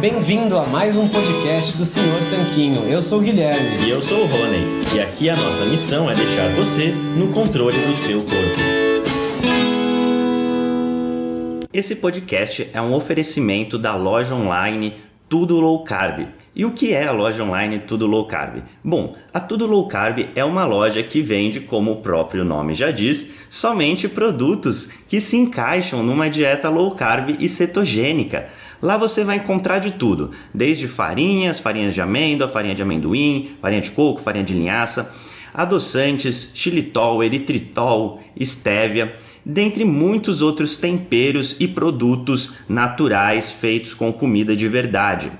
bem-vindo a mais um podcast do Senhor Tanquinho. Eu sou o Guilherme. E eu sou o Rony. E aqui a nossa missão é deixar você no controle do seu corpo. Esse podcast é um oferecimento da loja online Tudo Low Carb. E o que é a loja online Tudo Low Carb? Bom, a Tudo Low Carb é uma loja que vende, como o próprio nome já diz, somente produtos que se encaixam numa dieta low carb e cetogênica. Lá você vai encontrar de tudo, desde farinhas, farinhas de amêndoa, farinha de amendoim, farinha de coco, farinha de linhaça, adoçantes, xilitol, eritritol, estévia, dentre muitos outros temperos e produtos naturais feitos com comida de verdade.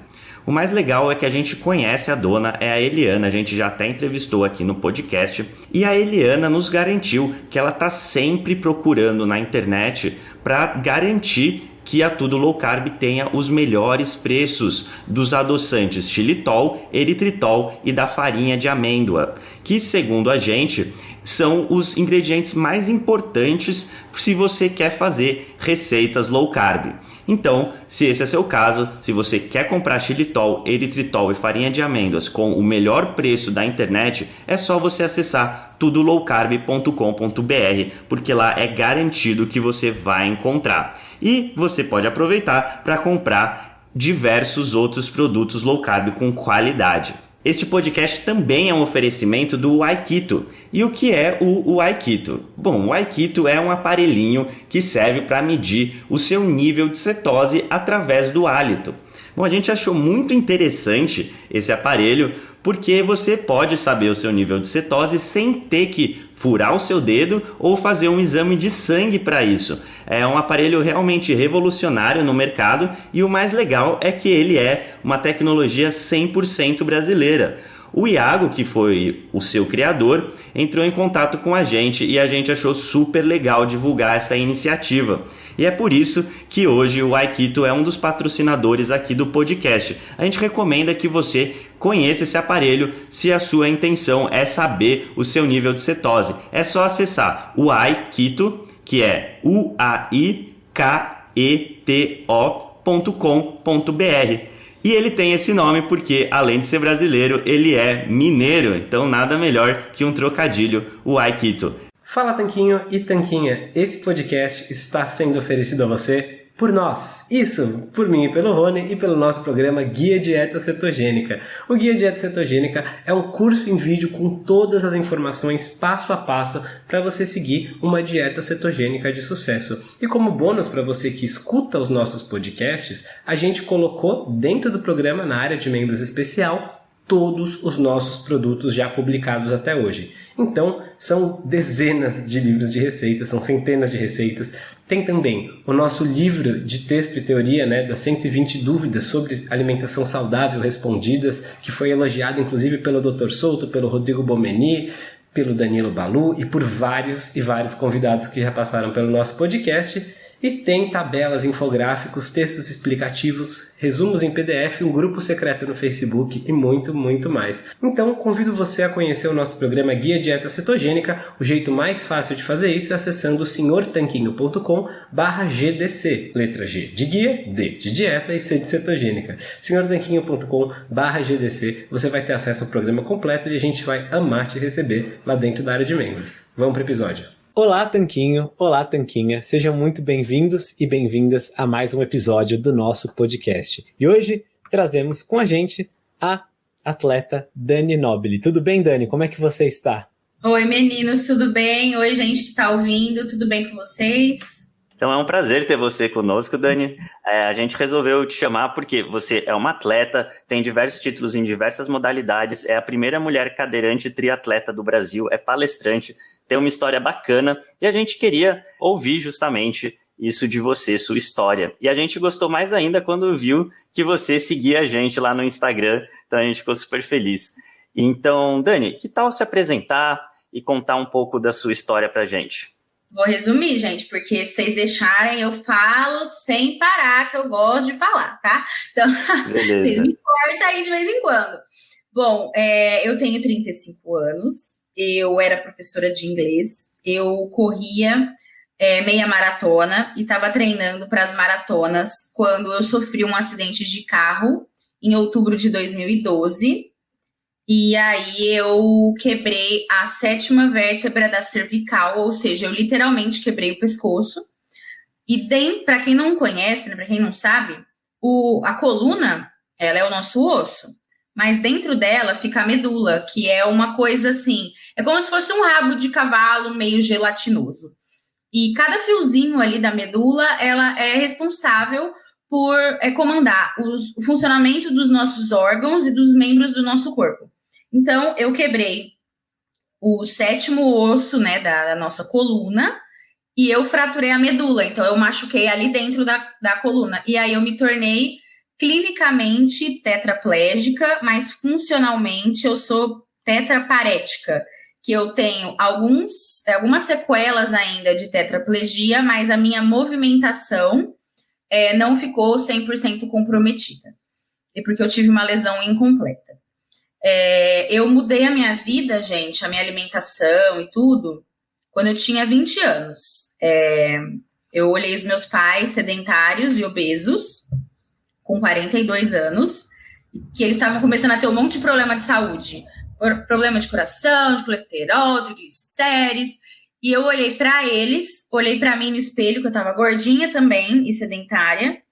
O mais legal é que a gente conhece a dona, é a Eliana, a gente já até entrevistou aqui no podcast, e a Eliana nos garantiu que ela está sempre procurando na internet para garantir que a Tudo Low Carb tenha os melhores preços dos adoçantes xilitol, eritritol e da farinha de amêndoa, que segundo a gente são os ingredientes mais importantes se você quer fazer receitas low carb. Então, se esse é seu caso, se você quer comprar xilitol, eritritol e farinha de amêndoas com o melhor preço da internet, é só você acessar tudolowcarb.com.br, porque lá é garantido que você vai encontrar. E você pode aproveitar para comprar diversos outros produtos low carb com qualidade. Este podcast também é um oferecimento do Aikito. E o que é o, Aikito? Bom, o Aikito é um aparelhinho que serve para medir o seu nível de cetose através do hálito. Bom, a gente achou muito interessante esse aparelho porque você pode saber o seu nível de cetose sem ter que furar o seu dedo ou fazer um exame de sangue para isso. É um aparelho realmente revolucionário no mercado e o mais legal é que ele é uma tecnologia 100% brasileira. O Iago, que foi o seu criador, entrou em contato com a gente e a gente achou super legal divulgar essa iniciativa. E é por isso que hoje o Aikito é um dos patrocinadores aqui do podcast. A gente recomenda que você conheça esse aparelho se a sua intenção é saber o seu nível de cetose. É só acessar o Aikito, que é u a i k e t o.com.br e ele tem esse nome porque, além de ser brasileiro, ele é mineiro, então nada melhor que um trocadilho, o Aikito. Fala Tanquinho e Tanquinha, esse podcast está sendo oferecido a você por nós. Isso, por mim e pelo Rony e pelo nosso programa Guia Dieta Cetogênica. O Guia Dieta Cetogênica é um curso em vídeo com todas as informações passo a passo para você seguir uma dieta cetogênica de sucesso. E como bônus para você que escuta os nossos podcasts, a gente colocou dentro do programa na área de membros especial todos os nossos produtos já publicados até hoje. Então, são dezenas de livros de receitas, são centenas de receitas. Tem também o nosso livro de texto e teoria, né, das 120 dúvidas sobre alimentação saudável respondidas, que foi elogiado inclusive pelo Dr. Souto, pelo Rodrigo Bomeni, pelo Danilo Balu e por vários e vários convidados que já passaram pelo nosso podcast. E tem tabelas, infográficos, textos explicativos, resumos em PDF, um grupo secreto no Facebook e muito, muito mais. Então, convido você a conhecer o nosso programa Guia Dieta Cetogênica. O jeito mais fácil de fazer isso é acessando senhortanquinho.com GDC. Letra G de guia, D de dieta e C de cetogênica. senhortanquinho.com GDC. Você vai ter acesso ao programa completo e a gente vai amar te receber lá dentro da área de membros. Vamos para o episódio. Olá, Tanquinho! Olá, Tanquinha! Sejam muito bem-vindos e bem-vindas a mais um episódio do nosso podcast. E hoje trazemos com a gente a atleta Dani Nobili. Tudo bem, Dani? Como é que você está? Oi, meninos, tudo bem? Oi, gente que está ouvindo, tudo bem com vocês? Então é um prazer ter você conosco, Dani. É, a gente resolveu te chamar porque você é uma atleta, tem diversos títulos em diversas modalidades, é a primeira mulher cadeirante triatleta do Brasil, é palestrante, tem uma história bacana e a gente queria ouvir justamente isso de você, sua história. E a gente gostou mais ainda quando viu que você seguia a gente lá no Instagram, então a gente ficou super feliz. Então, Dani, que tal se apresentar e contar um pouco da sua história pra gente? Vou resumir, gente, porque se vocês deixarem, eu falo sem parar, que eu gosto de falar, tá? Então, vocês me cortam aí de vez em quando. Bom, é, eu tenho 35 anos, eu era professora de inglês, eu corria é, meia maratona e estava treinando para as maratonas quando eu sofri um acidente de carro em outubro de 2012. E aí eu quebrei a sétima vértebra da cervical, ou seja, eu literalmente quebrei o pescoço. E para quem não conhece, né, para quem não sabe, o, a coluna, ela é o nosso osso. Mas dentro dela fica a medula, que é uma coisa assim, é como se fosse um rabo de cavalo meio gelatinoso. E cada fiozinho ali da medula, ela é responsável por é, comandar os, o funcionamento dos nossos órgãos e dos membros do nosso corpo. Então, eu quebrei o sétimo osso, né, da, da nossa coluna, e eu fraturei a medula. Então, eu machuquei ali dentro da, da coluna. E aí, eu me tornei clinicamente tetraplégica, mas funcionalmente eu sou tetraparética que eu tenho alguns, algumas sequelas ainda de tetraplegia, mas a minha movimentação é, não ficou 100% comprometida. E porque eu tive uma lesão incompleta. É, eu mudei a minha vida, gente, a minha alimentação e tudo, quando eu tinha 20 anos. É, eu olhei os meus pais sedentários e obesos, com 42 anos, que eles estavam começando a ter um monte de problema de saúde problema de coração, de colesterol, triglicérides. E eu olhei para eles, olhei para mim no espelho, que eu tava gordinha também e sedentária.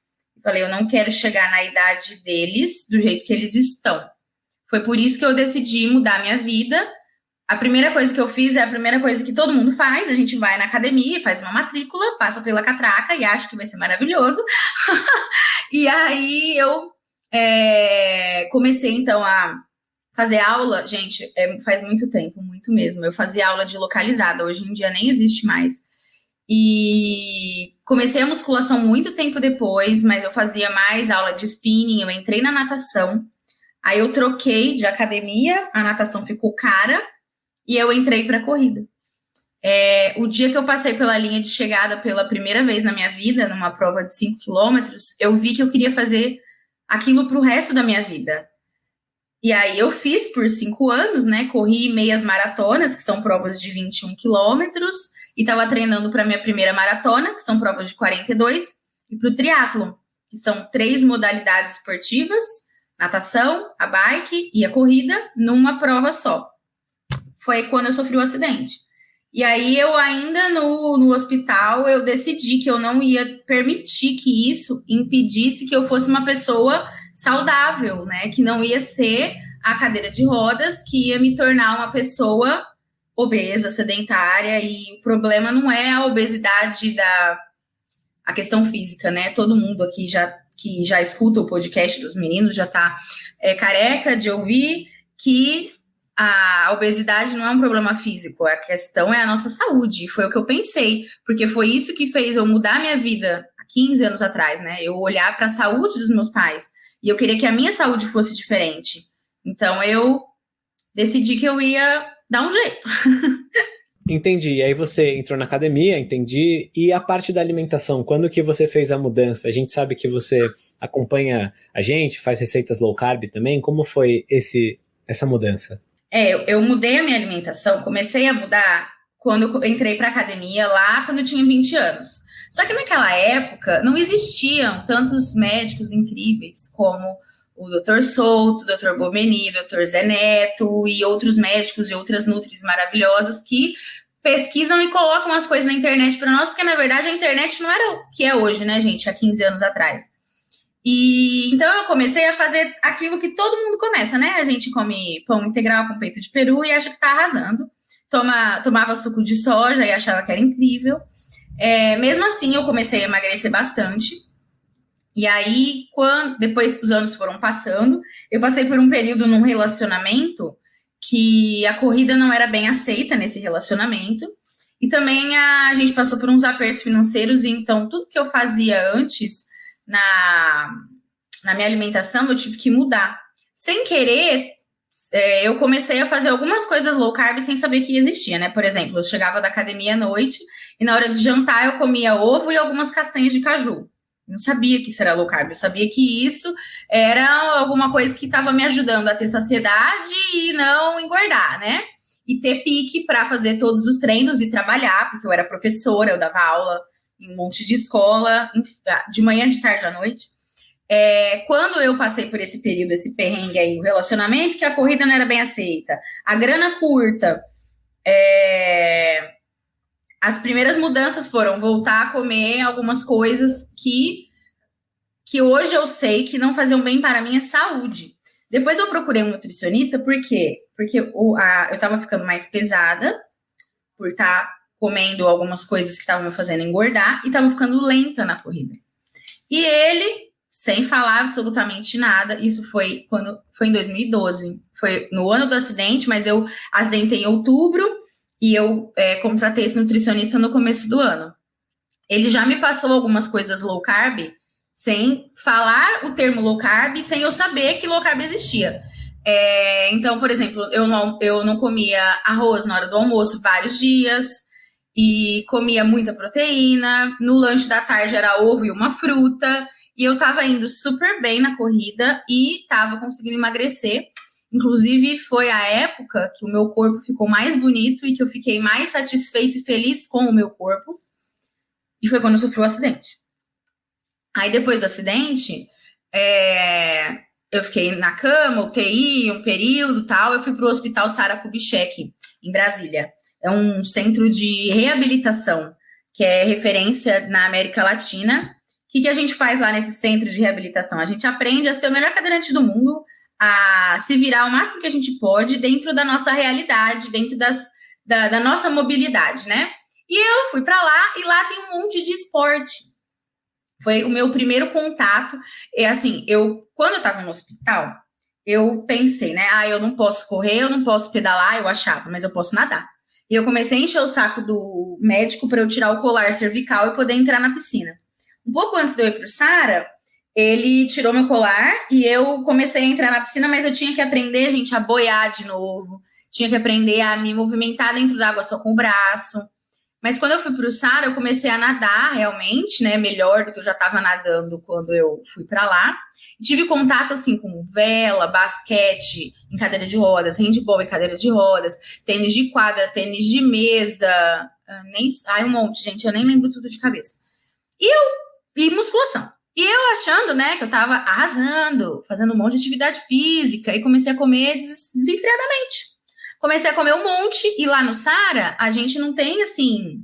Falei, eu não quero chegar na idade deles do jeito que eles estão. Foi por isso que eu decidi mudar minha vida. A primeira coisa que eu fiz é a primeira coisa que todo mundo faz: a gente vai na academia, faz uma matrícula, passa pela catraca e acha que vai ser maravilhoso. e aí eu é, comecei então a Fazer aula, gente, é, faz muito tempo, muito mesmo. Eu fazia aula de localizada, hoje em dia nem existe mais. E comecei a musculação muito tempo depois, mas eu fazia mais aula de spinning, eu entrei na natação. Aí eu troquei de academia, a natação ficou cara e eu entrei para corrida. É, o dia que eu passei pela linha de chegada pela primeira vez na minha vida, numa prova de 5 quilômetros, eu vi que eu queria fazer aquilo para o resto da minha vida. E aí eu fiz por cinco anos, né? Corri meias maratonas, que são provas de 21 quilômetros, e estava treinando para minha primeira maratona, que são provas de 42, e para o triatlo, que são três modalidades esportivas: natação, a bike e a corrida, numa prova só. Foi quando eu sofri o acidente. E aí eu ainda no, no hospital eu decidi que eu não ia permitir que isso impedisse que eu fosse uma pessoa saudável, né? Que não ia ser a cadeira de rodas que ia me tornar uma pessoa obesa, sedentária, e o problema não é a obesidade da a questão física, né? Todo mundo aqui já que já escuta o podcast dos meninos já tá é, careca de ouvir que a obesidade não é um problema físico, a questão é a nossa saúde. Foi o que eu pensei, porque foi isso que fez eu mudar minha vida há 15 anos atrás, né? Eu olhar para a saúde dos meus pais e eu queria que a minha saúde fosse diferente. Então eu decidi que eu ia dar um jeito. Entendi. E aí você entrou na academia, entendi. E a parte da alimentação, quando que você fez a mudança? A gente sabe que você acompanha a gente, faz receitas low carb também. Como foi esse essa mudança? É, eu, eu mudei a minha alimentação, comecei a mudar quando entrei para academia lá quando eu tinha 20 anos. Só que naquela época não existiam tantos médicos incríveis como o Dr. Souto, o Dr. Bomeni, o Dr. Zé Neto e outros médicos e outras nutris maravilhosas que pesquisam e colocam as coisas na internet para nós, porque na verdade a internet não era o que é hoje, né, gente, há 15 anos atrás. E então eu comecei a fazer aquilo que todo mundo começa, né? A gente come pão integral com peito de peru e acha que tá arrasando. Toma, tomava suco de soja e achava que era incrível. É, mesmo assim, eu comecei a emagrecer bastante. E aí, quando depois os anos foram passando, eu passei por um período num relacionamento que a corrida não era bem aceita nesse relacionamento. E também a, a gente passou por uns apertos financeiros, e então tudo que eu fazia antes na, na minha alimentação eu tive que mudar. Sem querer, é, eu comecei a fazer algumas coisas low carb sem saber que existia, né? Por exemplo, eu chegava da academia à noite e na hora de jantar eu comia ovo e algumas castanhas de caju. Não sabia que isso era low carb, eu sabia que isso era alguma coisa que estava me ajudando a ter saciedade e não engordar, né? e ter pique para fazer todos os treinos e trabalhar, porque eu era professora, eu dava aula em um monte de escola, ah, de manhã, de tarde à noite. É, quando eu passei por esse período, esse perrengue aí, o relacionamento, que a corrida não era bem aceita, a grana curta, é, as primeiras mudanças foram voltar a comer algumas coisas que, que hoje eu sei que não faziam bem para a minha saúde. Depois eu procurei um nutricionista, por quê? Porque o, a, eu estava ficando mais pesada, por estar tá comendo algumas coisas que estavam me fazendo engordar, e estava ficando lenta na corrida. E ele, sem falar absolutamente nada, isso foi quando foi em 2012, foi no ano do acidente, mas eu acidentei em outubro e eu é, contratei esse nutricionista no começo do ano. Ele já me passou algumas coisas low carb sem falar o termo low carb, sem eu saber que low carb existia. É, então, por exemplo, eu não, eu não comia arroz na hora do almoço vários dias e comia muita proteína. No lanche da tarde era ovo e uma fruta. E eu tava indo super bem na corrida e tava conseguindo emagrecer. Inclusive, foi a época que o meu corpo ficou mais bonito e que eu fiquei mais satisfeito e feliz com o meu corpo. E foi quando eu sofri o acidente. Aí depois do acidente, é, eu fiquei na cama, UTI, um período tal. Eu fui para o Hospital Sara Kubitschek, em Brasília. É um centro de reabilitação, que é referência na América Latina. O que, que a gente faz lá nesse centro de reabilitação? A gente aprende a ser o melhor cadeirante do mundo, a se virar o máximo que a gente pode dentro da nossa realidade, dentro das, da, da nossa mobilidade, né? E eu fui para lá e lá tem um monte de esporte. Foi o meu primeiro contato. É assim, eu quando eu estava no hospital, eu pensei, né? Ah, eu não posso correr, eu não posso pedalar, eu achava, mas eu posso nadar. E eu comecei a encher o saco do médico para eu tirar o colar cervical e poder entrar na piscina. Um pouco antes de eu ir para o Sara, ele tirou meu colar e eu comecei a entrar na piscina, mas eu tinha que aprender, gente, a boiar de novo. Tinha que aprender a me movimentar dentro da água só com o braço. Mas quando eu fui para o Sara, eu comecei a nadar realmente, né? Melhor do que eu já estava nadando quando eu fui para lá. tive contato assim com vela, basquete em cadeira de rodas, handball em cadeira de rodas, tênis de quadra, tênis de mesa, ah, nem, ai, um monte, gente, eu nem lembro tudo de cabeça. E eu e musculação. E eu achando, né, que eu tava arrasando, fazendo um monte de atividade física e comecei a comer des desenfreadamente. Comecei a comer um monte e lá no Sara a gente não tem assim.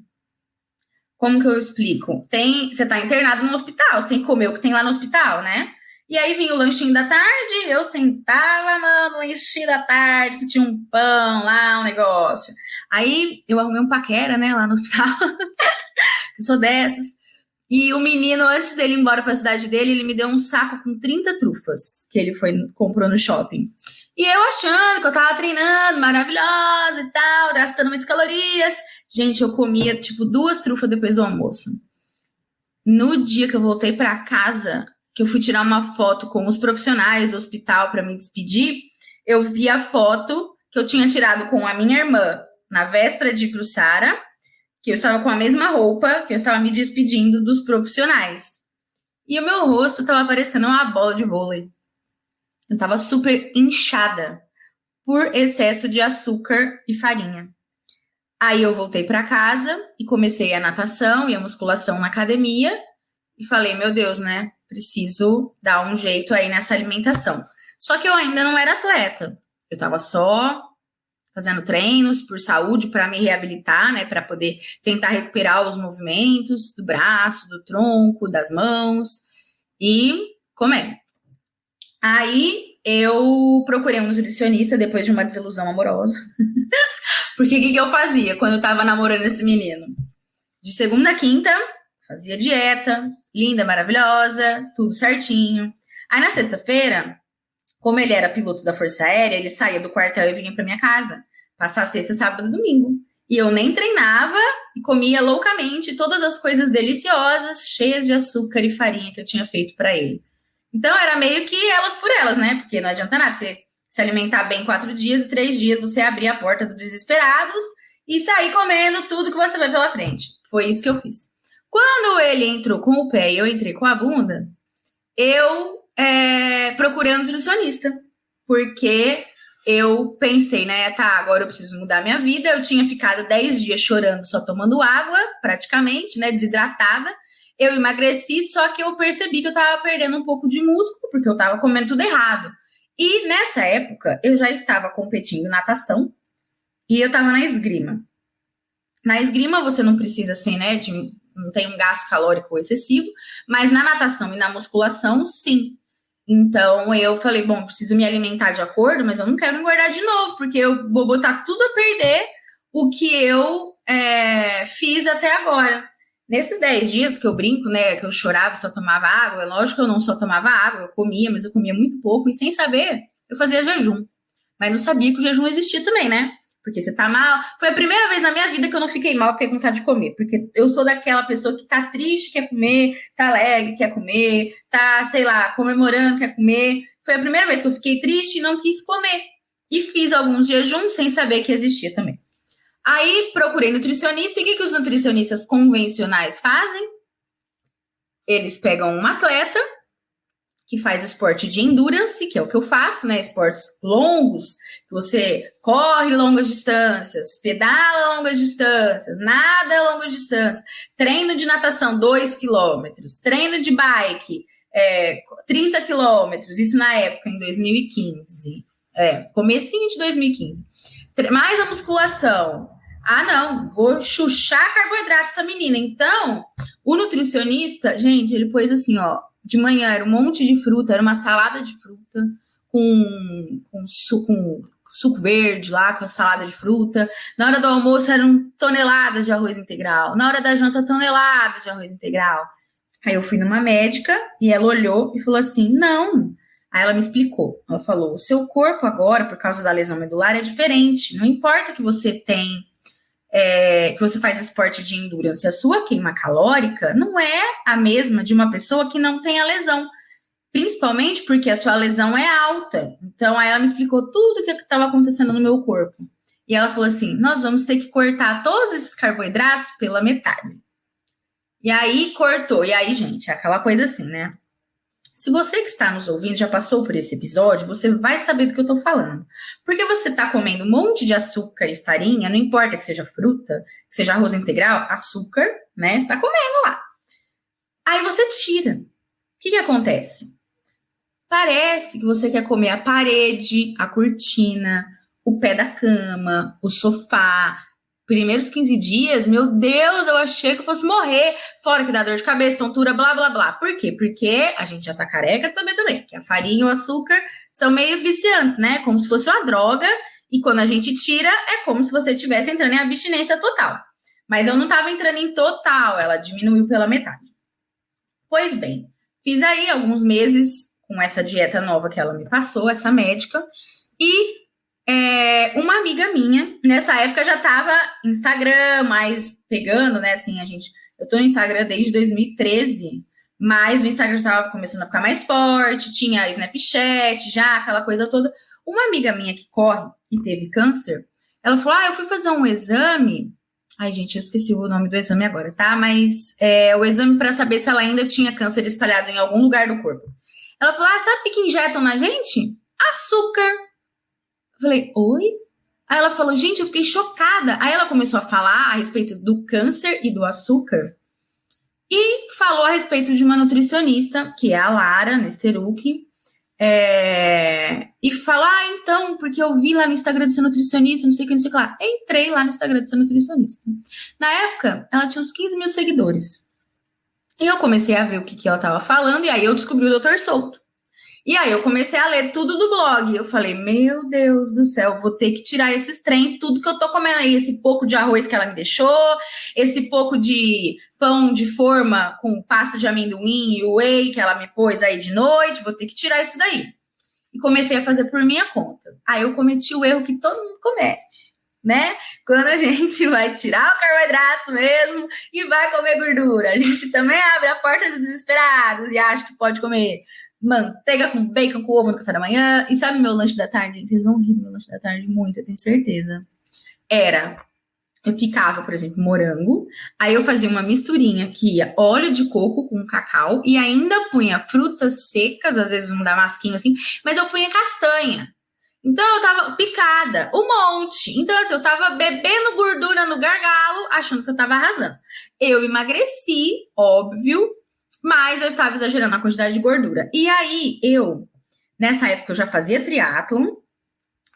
Como que eu explico? Tem, você tá internado no hospital, você tem que comer o que tem lá no hospital, né? E aí vinha o lanchinho da tarde, eu sentava, mano, lanchinho da tarde, que tinha um pão lá, um negócio. Aí eu arrumei um paquera, né, lá no hospital. eu sou dessas. E o menino, antes dele ir embora para a cidade dele, ele me deu um saco com 30 trufas que ele foi comprou no shopping. E eu achando que eu tava treinando, maravilhosa e tal, gastando muitas calorias. Gente, eu comia tipo duas trufas depois do almoço. No dia que eu voltei para casa, que eu fui tirar uma foto com os profissionais do hospital para me despedir, eu vi a foto que eu tinha tirado com a minha irmã na véspera de ir pro Sara, que eu estava com a mesma roupa, que eu estava me despedindo dos profissionais. E o meu rosto estava parecendo uma bola de vôlei. Eu tava super inchada por excesso de açúcar e farinha. Aí eu voltei para casa e comecei a natação e a musculação na academia e falei, meu Deus, né? Preciso dar um jeito aí nessa alimentação. Só que eu ainda não era atleta. Eu tava só fazendo treinos por saúde para me reabilitar, né, para poder tentar recuperar os movimentos do braço, do tronco, das mãos e comer. Aí eu procurei um nutricionista depois de uma desilusão amorosa. Porque o que, que, eu fazia quando eu tava namorando esse menino? De segunda a quinta, fazia dieta, linda, maravilhosa, tudo certinho. Aí na sexta-feira, como ele era piloto da Força Aérea, ele saía do quartel e vinha para minha casa, passar sexta, sábado e domingo. E eu nem treinava e comia loucamente todas as coisas deliciosas, cheias de açúcar e farinha que eu tinha feito para ele. Então era meio que elas por elas, né? Porque não adianta nada você se alimentar bem quatro dias e três dias você abrir a porta dos desesperados e sair comendo tudo que você vê pela frente. Foi isso que eu fiz. Quando ele entrou com o pé e eu entrei com a bunda, eu é, procurei nutricionista. Porque eu pensei, né, tá, agora eu preciso mudar minha vida. Eu tinha ficado 10 dias chorando, só tomando água, praticamente, né, desidratada. Eu emagreci, só que eu percebi que eu tava perdendo um pouco de músculo, porque eu tava comendo tudo errado. E nessa época, eu já estava competindo natação e eu tava na esgrima. Na esgrima, você não precisa, assim, né, de, não tem um gasto calórico excessivo, mas na natação e na musculação, sim. Então eu falei, bom, preciso me alimentar de acordo, mas eu não quero engordar de novo, porque eu vou botar tudo a perder o que eu é, fiz até agora. Nesses 10 dias que eu brinco, né, que eu chorava só tomava água, é lógico que eu não só tomava água, eu comia, mas eu comia muito pouco, e sem saber, eu fazia jejum. Mas não sabia que o jejum existia também, né? Porque você tá mal. Foi a primeira vez na minha vida que eu não fiquei mal, fiquei com vontade de comer. Porque eu sou daquela pessoa que tá triste, quer comer, tá alegre, quer comer, tá, sei lá, comemorando, quer comer. Foi a primeira vez que eu fiquei triste e não quis comer. E fiz alguns jejuns sem saber que existia também. Aí procurei nutricionista e o que, que os nutricionistas convencionais fazem? Eles pegam um atleta que faz esporte de endurance, que é o que eu faço, né? Esportes longos, você corre longas distâncias, pedala longas distâncias, nada longas distâncias, treino de natação 2 quilômetros, treino de bike é, 30 quilômetros, isso na época, em 2015. É, comecinho de 2015. Mais a musculação. Ah, não, vou chuchar carboidrato essa menina. Então, o nutricionista, gente, ele pôs assim, ó, de manhã era um monte de fruta, era uma salada de fruta com, com, com suco verde lá, com a salada de fruta. Na hora do almoço eram toneladas de arroz integral. Na hora da janta, toneladas de arroz integral. Aí eu fui numa médica e ela olhou e falou assim: não. Aí ela me explicou. Ela falou: o seu corpo agora, por causa da lesão medular, é diferente. Não importa que você tem é, que você faz esporte de endurance, a sua queima calórica não é a mesma de uma pessoa que não tem a lesão. Principalmente porque a sua lesão é alta. Então, aí ela me explicou tudo o que estava acontecendo no meu corpo. E ela falou assim: nós vamos ter que cortar todos esses carboidratos pela metade. E aí cortou. E aí, gente, é aquela coisa assim, né? Se você que está nos ouvindo já passou por esse episódio, você vai saber do que eu estou falando. Porque você está comendo um monte de açúcar e farinha, não importa que seja fruta, que seja arroz integral, açúcar, né? Você está comendo lá. Aí você tira. O que, que acontece? Parece que você quer comer a parede, a cortina, o pé da cama, o sofá, primeiros 15 dias, meu Deus, eu achei que eu fosse morrer. Fora que dá dor de cabeça, tontura, blá, blá, blá. Por quê? Porque a gente já tá careca de saber também que a farinha e o açúcar são meio viciantes, né? Como se fosse uma droga. E quando a gente tira, é como se você estivesse entrando em abstinência total. Mas eu não tava entrando em total, ela diminuiu pela metade. Pois bem, fiz aí alguns meses com essa dieta nova que ela me passou, essa médica, e é, uma amiga minha, nessa época já tava Instagram, mais pegando, né? Assim, a gente. Eu tô no Instagram desde 2013, mas o Instagram já tava começando a ficar mais forte, tinha Snapchat, já aquela coisa toda. Uma amiga minha que corre e teve câncer, ela falou: Ah, eu fui fazer um exame. Ai, gente, eu esqueci o nome do exame agora, tá? Mas é o exame para saber se ela ainda tinha câncer espalhado em algum lugar do corpo. Ela falou: Ah, sabe o que injetam na gente? Açúcar. Eu falei, oi? Aí ela falou, gente, eu fiquei chocada. Aí ela começou a falar a respeito do câncer e do açúcar. E falou a respeito de uma nutricionista, que é a Lara Nesteruk. É... E falou, ah, então, porque eu vi lá no Instagram de ser nutricionista, não sei o que, não sei o que lá. Entrei lá no Instagram de ser nutricionista. Na época, ela tinha uns 15 mil seguidores. E eu comecei a ver o que, que ela estava falando, e aí eu descobri o Dr. Souto. E aí eu comecei a ler tudo do blog. Eu falei, meu Deus do céu, vou ter que tirar esses trem, tudo que eu tô comendo aí, esse pouco de arroz que ela me deixou, esse pouco de pão de forma com pasta de amendoim e whey que ela me pôs aí de noite, vou ter que tirar isso daí. E comecei a fazer por minha conta. Aí eu cometi o erro que todo mundo comete, né? Quando a gente vai tirar o carboidrato mesmo e vai comer gordura, a gente também abre a porta dos desesperados e acha que pode comer manteiga com bacon com ovo no café da manhã. E sabe meu lanche da tarde? Vocês vão rir do meu lanche da tarde muito, eu tenho certeza. Era, eu picava, por exemplo, morango, aí eu fazia uma misturinha que ia óleo de coco com cacau e ainda punha frutas secas, às vezes um damasquinho assim, mas eu punha castanha. Então eu tava picada, um monte. Então, assim, eu tava bebendo gordura no gargalo, achando que eu tava arrasando. Eu emagreci, óbvio, mas eu estava exagerando a quantidade de gordura. E aí, eu, nessa época, eu já fazia triatlon,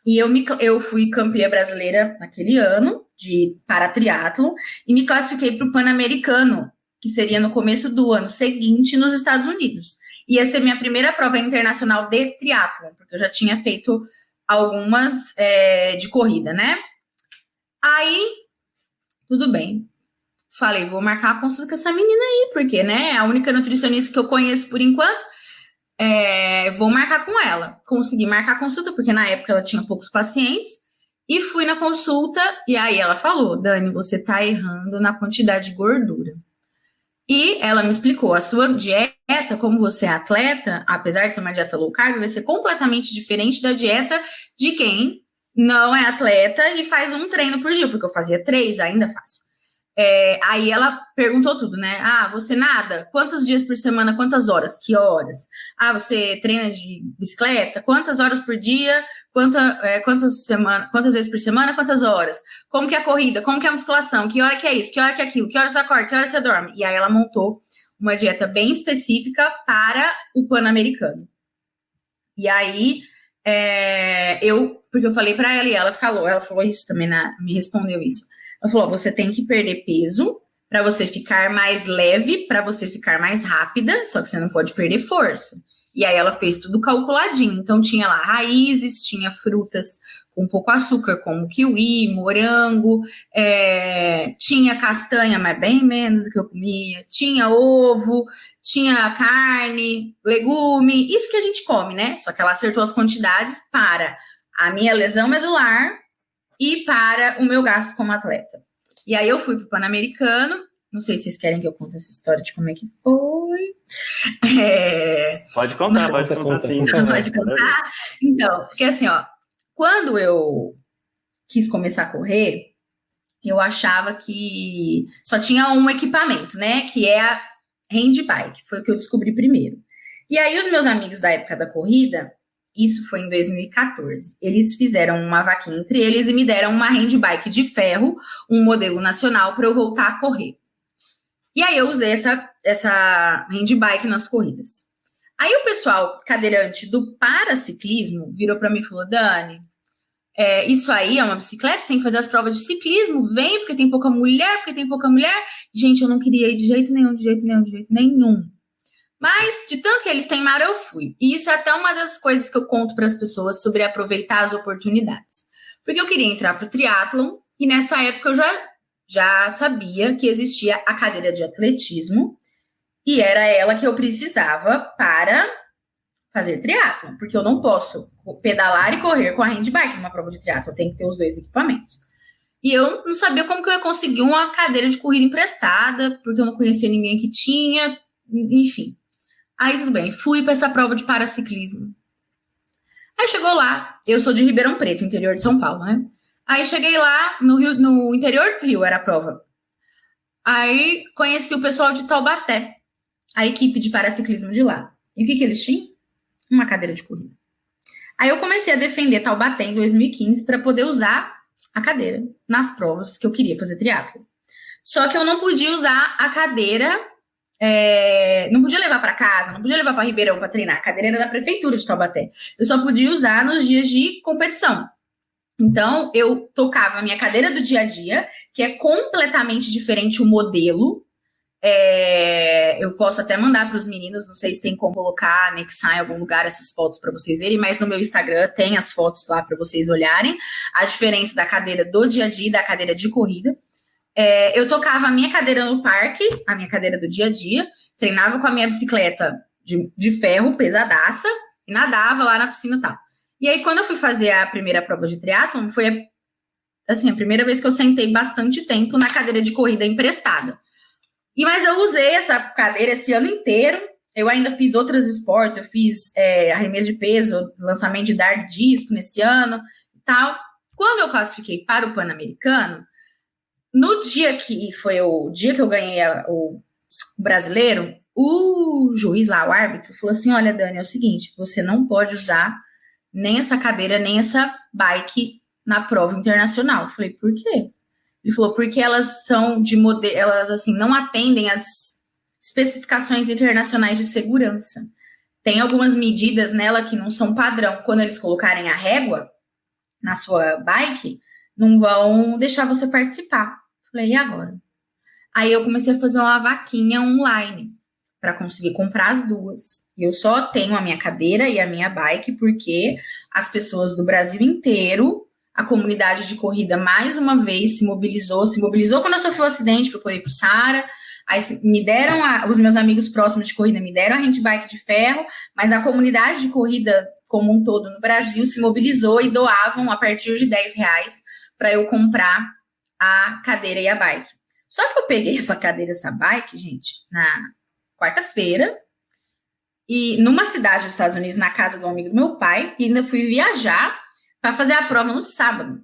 e eu, me, eu fui campeã brasileira naquele ano de para triatlon, e me classifiquei para o Pan-Americano, que seria no começo do ano seguinte nos Estados Unidos. Ia ser minha primeira prova internacional de triatlon, porque eu já tinha feito algumas é, de corrida, né? Aí, tudo bem. Falei, vou marcar a consulta com essa menina aí, porque, né, é a única nutricionista que eu conheço por enquanto. É, vou marcar com ela. Consegui marcar a consulta, porque na época ela tinha poucos pacientes. E fui na consulta, e aí ela falou: Dani, você tá errando na quantidade de gordura. E ela me explicou: a sua dieta, como você é atleta, apesar de ser uma dieta low carb, vai ser completamente diferente da dieta de quem não é atleta e faz um treino por dia, porque eu fazia três, ainda faço. É, aí ela perguntou tudo, né? Ah, você nada? Quantos dias por semana? Quantas horas? Que horas? Ah, você treina de bicicleta? Quantas horas por dia? Quanta, é, quantas, semana, quantas vezes por semana? Quantas horas? Como que é a corrida? Como que é a musculação? Que hora que é isso? Que hora que é aquilo? Que hora você acorda? Que hora você dorme? E aí ela montou uma dieta bem específica para o Pan-Americano. E aí é, eu, porque eu falei para ela e ela falou, ela falou isso também, na, me respondeu isso ela falou: você tem que perder peso para você ficar mais leve, para você ficar mais rápida, só que você não pode perder força. E aí ela fez tudo calculadinho. Então tinha lá raízes, tinha frutas com pouco açúcar, como kiwi, morango, é, tinha castanha, mas bem menos do que eu comia, tinha ovo, tinha carne, legume, isso que a gente come, né? Só que ela acertou as quantidades para a minha lesão medular, e para o meu gasto como atleta. E aí eu fui para o Pan-Americano. Não sei se vocês querem que eu conte essa história de como é que foi. É... Pode contar, pode contar, conta, sim. Pode contar. Então, porque assim, ó, quando eu quis começar a correr, eu achava que só tinha um equipamento, né? Que é a hand bike, foi o que eu descobri primeiro. E aí os meus amigos da época da corrida, isso foi em 2014. Eles fizeram uma vaquinha entre eles e me deram uma handbike de ferro, um modelo nacional, para eu voltar a correr. E aí eu usei essa, essa handbike nas corridas. Aí o pessoal cadeirante do paraciclismo virou para mim e falou: Dani, é, isso aí é uma bicicleta, tem que fazer as provas de ciclismo, vem, porque tem pouca mulher, porque tem pouca mulher. Gente, eu não queria ir de jeito nenhum, de jeito nenhum, de jeito nenhum. Mas, de tanto que eles teimaram, eu fui. E isso é até uma das coisas que eu conto para as pessoas sobre aproveitar as oportunidades. Porque eu queria entrar para o triatlon e nessa época eu já, já sabia que existia a cadeira de atletismo e era ela que eu precisava para fazer triatlon, porque eu não posso pedalar e correr com a handbike numa prova de triatlon, eu tenho que ter os dois equipamentos. E eu não sabia como que eu ia conseguir uma cadeira de corrida emprestada, porque eu não conhecia ninguém que tinha, enfim. Aí tudo bem, fui para essa prova de paraciclismo. Aí chegou lá, eu sou de Ribeirão Preto, interior de São Paulo, né? Aí cheguei lá no, Rio, no interior do Rio, era a prova. Aí conheci o pessoal de Taubaté, a equipe de paraciclismo de lá. E o que, que eles tinham? Uma cadeira de corrida. Aí eu comecei a defender Taubaté em 2015 para poder usar a cadeira nas provas que eu queria fazer triatlo. Só que eu não podia usar a cadeira é, não podia levar para casa, não podia levar para Ribeirão para treinar. A cadeira era da prefeitura de Taubaté. Eu só podia usar nos dias de competição. Então, eu tocava a minha cadeira do dia a dia, que é completamente diferente o modelo. É, eu posso até mandar para os meninos, não sei se tem como colocar, anexar em algum lugar essas fotos para vocês verem, mas no meu Instagram tem as fotos lá para vocês olharem. A diferença da cadeira do dia a dia e da cadeira de corrida. É, eu tocava a minha cadeira no parque, a minha cadeira do dia a dia, treinava com a minha bicicleta de, de ferro, pesadaça, e nadava lá na piscina e tal. E aí, quando eu fui fazer a primeira prova de triatlon, foi a, assim, a primeira vez que eu sentei bastante tempo na cadeira de corrida emprestada. E mas eu usei essa cadeira esse ano inteiro. Eu ainda fiz outros esportes, eu fiz é, arremesso de peso, lançamento de dar disco nesse ano e tal. Quando eu classifiquei para o Pan-Americano, no dia que foi o dia que eu ganhei a, o brasileiro, o juiz lá, o árbitro, falou assim: olha, Dani, é o seguinte, você não pode usar nem essa cadeira, nem essa bike na prova internacional. Eu falei, por quê? Ele falou, porque elas são de modelo, elas assim, não atendem às especificações internacionais de segurança. Tem algumas medidas nela que não são padrão. Quando eles colocarem a régua na sua bike, não vão deixar você participar. Falei, e agora? Aí eu comecei a fazer uma vaquinha online para conseguir comprar as duas. Eu só tenho a minha cadeira e a minha bike porque as pessoas do Brasil inteiro, a comunidade de corrida mais uma vez se mobilizou, se mobilizou quando eu sofri o um acidente para poder ir para o Sara. Aí me deram, a, os meus amigos próximos de corrida me deram a handbike de ferro, mas a comunidade de corrida como um todo no Brasil se mobilizou e doavam a partir de 10 reais para eu comprar a cadeira e a bike. Só que eu peguei essa cadeira essa bike, gente, na quarta-feira, e numa cidade dos Estados Unidos, na casa do amigo do meu pai, e ainda fui viajar para fazer a prova no sábado.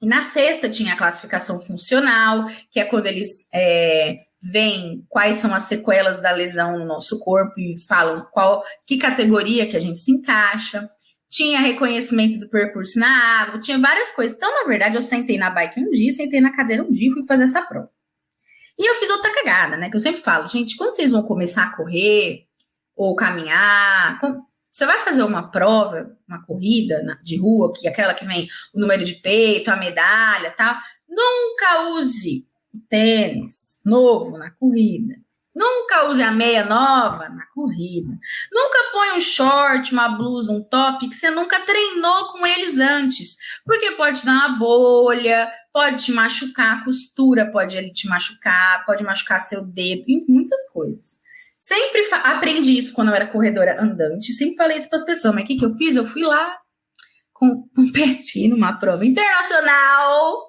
E na sexta tinha a classificação funcional, que é quando eles é, veem quais são as sequelas da lesão no nosso corpo e falam qual que categoria que a gente se encaixa. Tinha reconhecimento do percurso na água, tinha várias coisas. Então, na verdade, eu sentei na bike um dia, sentei na cadeira um dia e fui fazer essa prova. E eu fiz outra cagada, né? Que eu sempre falo, gente, quando vocês vão começar a correr ou caminhar, você vai fazer uma prova, uma corrida de rua, que é aquela que vem o número de peito, a medalha, tal. Nunca use o tênis novo na corrida. Nunca use a meia nova na corrida. Nunca põe um short, uma blusa, um top que você nunca treinou com eles antes. Porque pode dar uma bolha, pode te machucar, a costura pode ele te machucar, pode machucar seu dedo, muitas coisas. Sempre aprendi isso quando eu era corredora andante, sempre falei isso para as pessoas, mas o que, que eu fiz? Eu fui lá competir numa prova internacional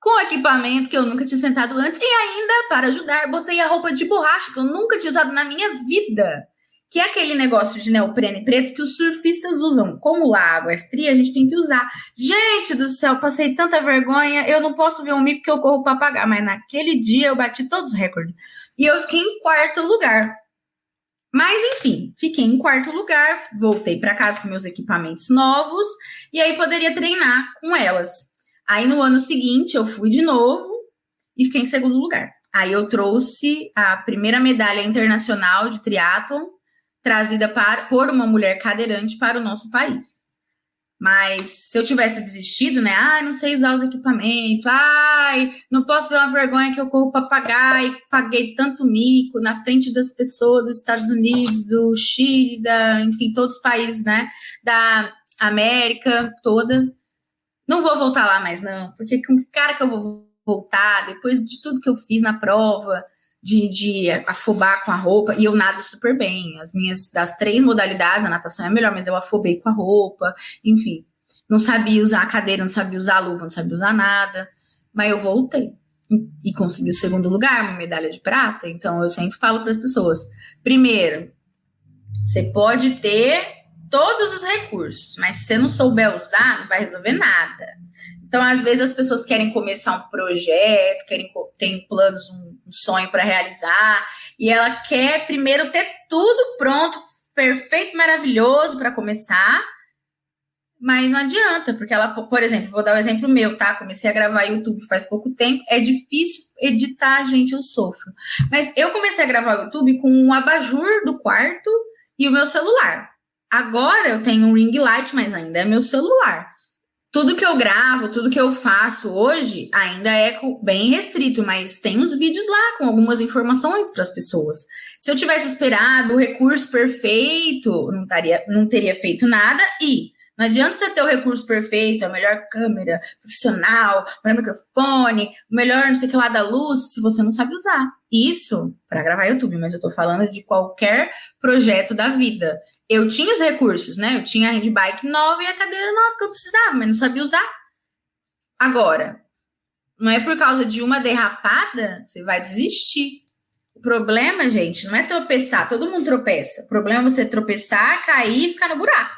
com equipamento que eu nunca tinha sentado antes e ainda, para ajudar, botei a roupa de borracha que eu nunca tinha usado na minha vida. Que é aquele negócio de neoprene preto que os surfistas usam. Como lá a água é fria, a gente tem que usar. Gente do céu, passei tanta vergonha. Eu não posso ver um mico que eu corro para pagar. Mas naquele dia eu bati todos os recordes. E eu fiquei em quarto lugar. Mas enfim, fiquei em quarto lugar. Voltei para casa com meus equipamentos novos. E aí poderia treinar com elas. Aí no ano seguinte eu fui de novo e fiquei em segundo lugar. Aí eu trouxe a primeira medalha internacional de triatlon trazida para, por uma mulher cadeirante para o nosso país. Mas se eu tivesse desistido, né? Ai, não sei usar os equipamentos. Ai, não posso ver uma vergonha que eu corro para pagar e paguei tanto mico na frente das pessoas dos Estados Unidos, do Chile, da, enfim, todos os países, né? Da América toda. Não vou voltar lá mais, não, porque com que cara que eu vou voltar depois de tudo que eu fiz na prova, de, de afobar com a roupa, e eu nado super bem. As minhas, das três modalidades, a natação é melhor, mas eu afobei com a roupa, enfim. Não sabia usar a cadeira, não sabia usar a luva, não sabia usar nada, mas eu voltei e consegui o segundo lugar, uma medalha de prata. Então eu sempre falo para as pessoas: primeiro, você pode ter todos os recursos, mas se você não souber usar, não vai resolver nada. Então, às vezes, as pessoas querem começar um projeto, querem tem planos, um sonho para realizar, e ela quer primeiro ter tudo pronto, perfeito, maravilhoso para começar, mas não adianta, porque ela, por exemplo, vou dar o um exemplo meu, tá? Comecei a gravar YouTube faz pouco tempo, é difícil editar, gente, eu sofro. Mas eu comecei a gravar YouTube com um abajur do quarto e o meu celular. Agora eu tenho um ring light, mas ainda é meu celular. Tudo que eu gravo, tudo que eu faço hoje ainda é bem restrito, mas tem uns vídeos lá com algumas informações para as pessoas. Se eu tivesse esperado o recurso perfeito, não, taria, não teria feito nada e não adianta você ter o recurso perfeito, a melhor câmera profissional, o melhor microfone, o melhor não sei o que lá da luz, se você não sabe usar. Isso para gravar YouTube, mas eu estou falando de qualquer projeto da vida eu tinha os recursos, né? Eu tinha a handbike nova e a cadeira nova que eu precisava, mas não sabia usar. Agora, não é por causa de uma derrapada, você vai desistir. O problema, gente, não é tropeçar, todo mundo tropeça. O problema é você tropeçar, cair e ficar no buraco.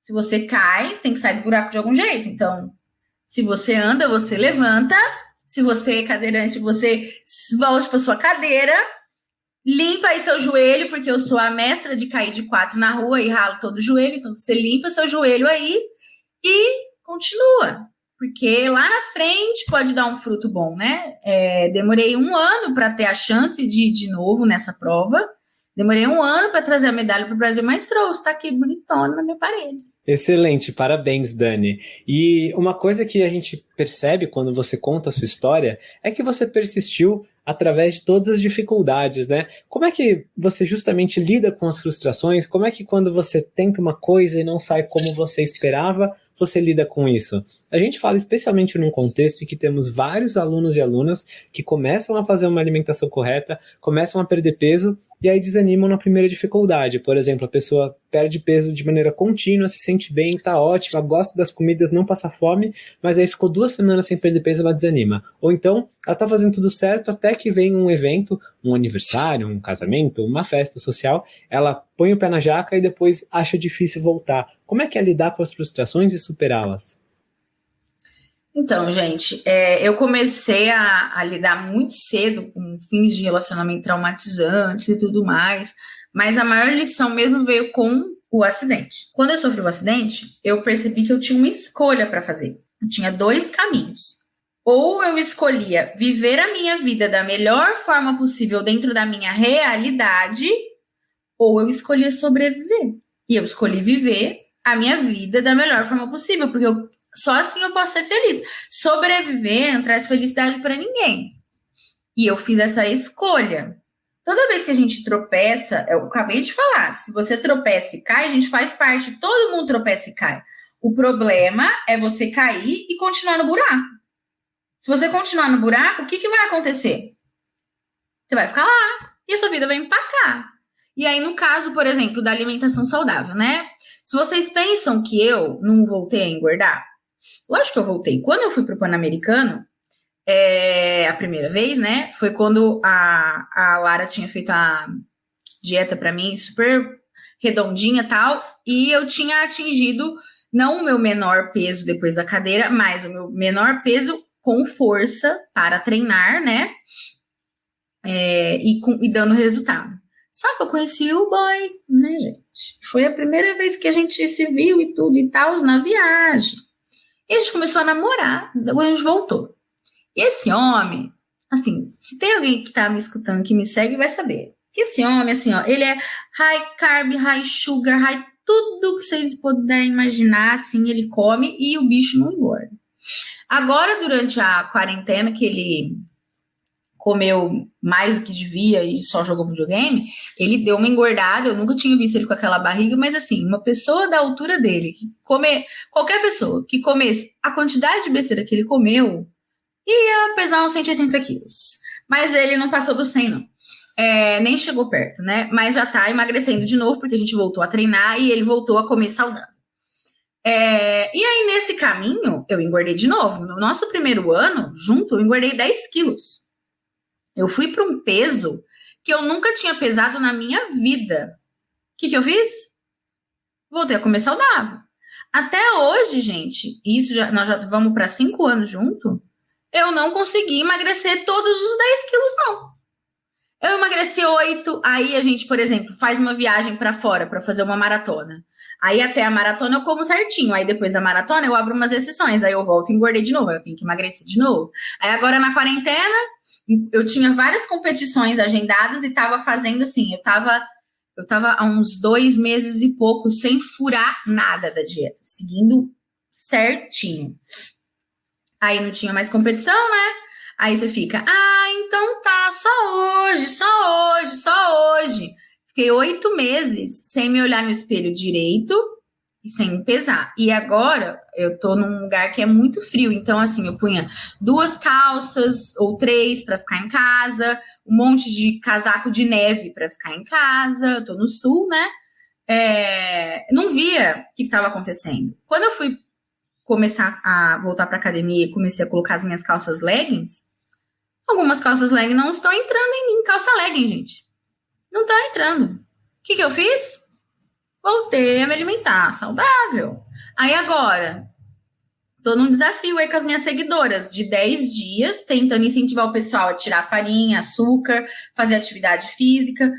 Se você cai, você tem que sair do buraco de algum jeito. Então, se você anda, você levanta. Se você é cadeirante, você volte para sua cadeira limpa aí seu joelho, porque eu sou a mestra de cair de quatro na rua e ralo todo o joelho, então você limpa seu joelho aí e continua. Porque lá na frente pode dar um fruto bom, né? É, demorei um ano para ter a chance de ir de novo nessa prova. Demorei um ano para trazer a medalha para o Brasil, mas trouxe, tá aqui bonitona na minha parede. Excelente, parabéns, Dani. E uma coisa que a gente percebe quando você conta a sua história é que você persistiu através de todas as dificuldades, né? Como é que você justamente lida com as frustrações? Como é que quando você tenta uma coisa e não sai como você esperava, você lida com isso? A gente fala especialmente num contexto em que temos vários alunos e alunas que começam a fazer uma alimentação correta, começam a perder peso e aí desanimam na primeira dificuldade. Por exemplo, a pessoa perde peso de maneira contínua, se sente bem, tá ótima, gosta das comidas, não passa fome, mas aí ficou duas semanas sem perder peso, ela desanima. Ou então, ela tá fazendo tudo certo até que vem um evento, um aniversário, um casamento, uma festa social, ela põe o pé na jaca e depois acha difícil voltar. Como é que é lidar com as frustrações e superá-las? Então, gente, é, eu comecei a, a, lidar muito cedo com fins de relacionamento traumatizantes e tudo mais, mas a maior lição mesmo veio com o acidente. Quando eu sofri o acidente, eu percebi que eu tinha uma escolha para fazer. Eu tinha dois caminhos. Ou eu escolhia viver a minha vida da melhor forma possível dentro da minha realidade, ou eu escolhia sobreviver. E eu escolhi viver a minha vida da melhor forma possível, porque eu só assim eu posso ser feliz. Sobreviver não traz felicidade para ninguém. E eu fiz essa escolha. Toda vez que a gente tropeça, eu acabei de falar, se você tropeça e cai, a gente faz parte, todo mundo tropeça e cai. O problema é você cair e continuar no buraco. Se você continuar no buraco, o que, que vai acontecer? Você vai ficar lá e a sua vida vai empacar. E aí, no caso, por exemplo, da alimentação saudável, né? Se vocês pensam que eu não voltei a engordar, Lógico que eu voltei. Quando eu fui para o Pan-Americano, é, a primeira vez, né? Foi quando a, a Lara tinha feito a dieta para mim, super redondinha tal, e eu tinha atingido não o meu menor peso depois da cadeira, mas o meu menor peso com força para treinar, né? É, e, com, e dando resultado. Só que eu conheci o boy, né, gente? Foi a primeira vez que a gente se viu e tudo e tal, na viagem. E a gente começou a namorar, depois a gente voltou. E esse homem, assim, se tem alguém que tá me escutando, que me segue, vai saber. Esse homem, assim, ó, ele é high carb, high sugar, high tudo que vocês puderem imaginar, assim, ele come e o bicho não engorda. Agora, durante a quarentena, que ele comeu mais do que devia e só jogou videogame, ele deu uma engordada. Eu nunca tinha visto ele com aquela barriga, mas assim, uma pessoa da altura dele, que come, qualquer pessoa que comesse a quantidade de besteira que ele comeu, ia pesar uns 180 quilos. Mas ele não passou do 100, não. É, nem chegou perto, né? Mas já tá emagrecendo de novo, porque a gente voltou a treinar e ele voltou a comer saudável. É, e aí, nesse caminho, eu engordei de novo. No nosso primeiro ano, junto, eu engordei 10 quilos. Eu fui para um peso que eu nunca tinha pesado na minha vida. O que, que eu fiz? Voltei a comer saudável. Até hoje, gente, isso já, nós já vamos para cinco anos junto, eu não consegui emagrecer todos os 10 quilos, não. Eu emagreci oito, aí a gente, por exemplo, faz uma viagem para fora para fazer uma maratona. Aí até a maratona eu como certinho. Aí depois da maratona eu abro umas exceções. Aí eu volto e engordei de novo. Eu tenho que emagrecer de novo. Aí agora na quarentena, eu tinha várias competições agendadas e tava fazendo assim, eu tava, eu tava há uns dois meses e pouco sem furar nada da dieta, seguindo certinho. Aí não tinha mais competição, né? Aí você fica, ah, então tá, só hoje, só hoje, só hoje. Fiquei oito meses sem me olhar no espelho direito e sem pesar. E agora eu tô num lugar que é muito frio, então assim, eu punha duas calças ou três para ficar em casa, um monte de casaco de neve para ficar em casa. Eu tô no sul, né? É, não via o que estava acontecendo. Quando eu fui começar a voltar para academia e comecei a colocar as minhas calças leggings, algumas calças leggings não estão entrando em mim, calça legging, gente. Não tá entrando. O que, que eu fiz? Voltei a me alimentar saudável. Aí agora, Tô num desafio aí com as minhas seguidoras de 10 dias, tentando incentivar o pessoal a tirar farinha, açúcar, fazer atividade física.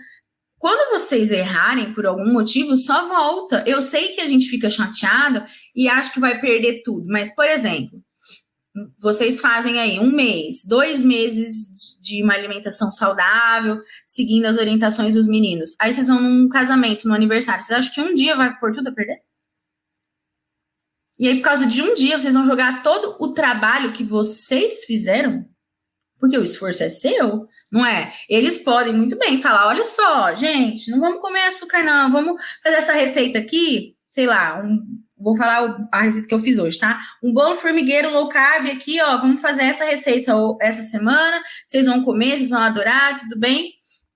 Quando vocês errarem por algum motivo, só volta. Eu sei que a gente fica chateado e acha que vai perder tudo, mas, por exemplo, vocês fazem aí um mês, dois meses de uma alimentação saudável, seguindo as orientações dos meninos. Aí vocês vão num casamento, no aniversário. Vocês acham que um dia vai por tudo a perder? E aí, por causa de um dia, vocês vão jogar todo o trabalho que vocês fizeram? Porque o esforço é seu, não é? Eles podem muito bem falar: olha só, gente, não vamos comer açúcar, não, vamos fazer essa receita aqui, sei lá, um, vou falar a receita que eu fiz hoje, tá? Um bolo formigueiro low carb aqui, ó, vamos fazer essa receita essa semana, vocês vão comer, vocês vão adorar, tudo bem?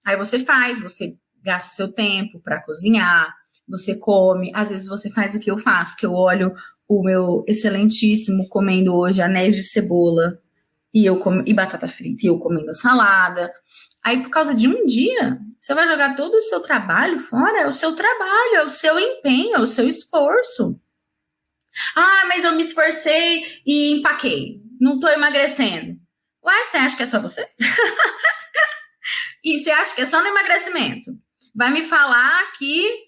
Aí você faz, você gasta seu tempo para cozinhar, você come, às vezes você faz o que eu faço, que eu olho o meu excelentíssimo comendo hoje anéis de cebola e eu com... e batata frita e eu comendo salada. Aí, por causa de um dia, você vai jogar todo o seu trabalho fora? É o seu trabalho, é o seu empenho, é o seu esforço. Ah, mas eu me esforcei e empaquei. Não tô emagrecendo. Ué, você acha que é só você? e você acha que é só no emagrecimento? Vai me falar que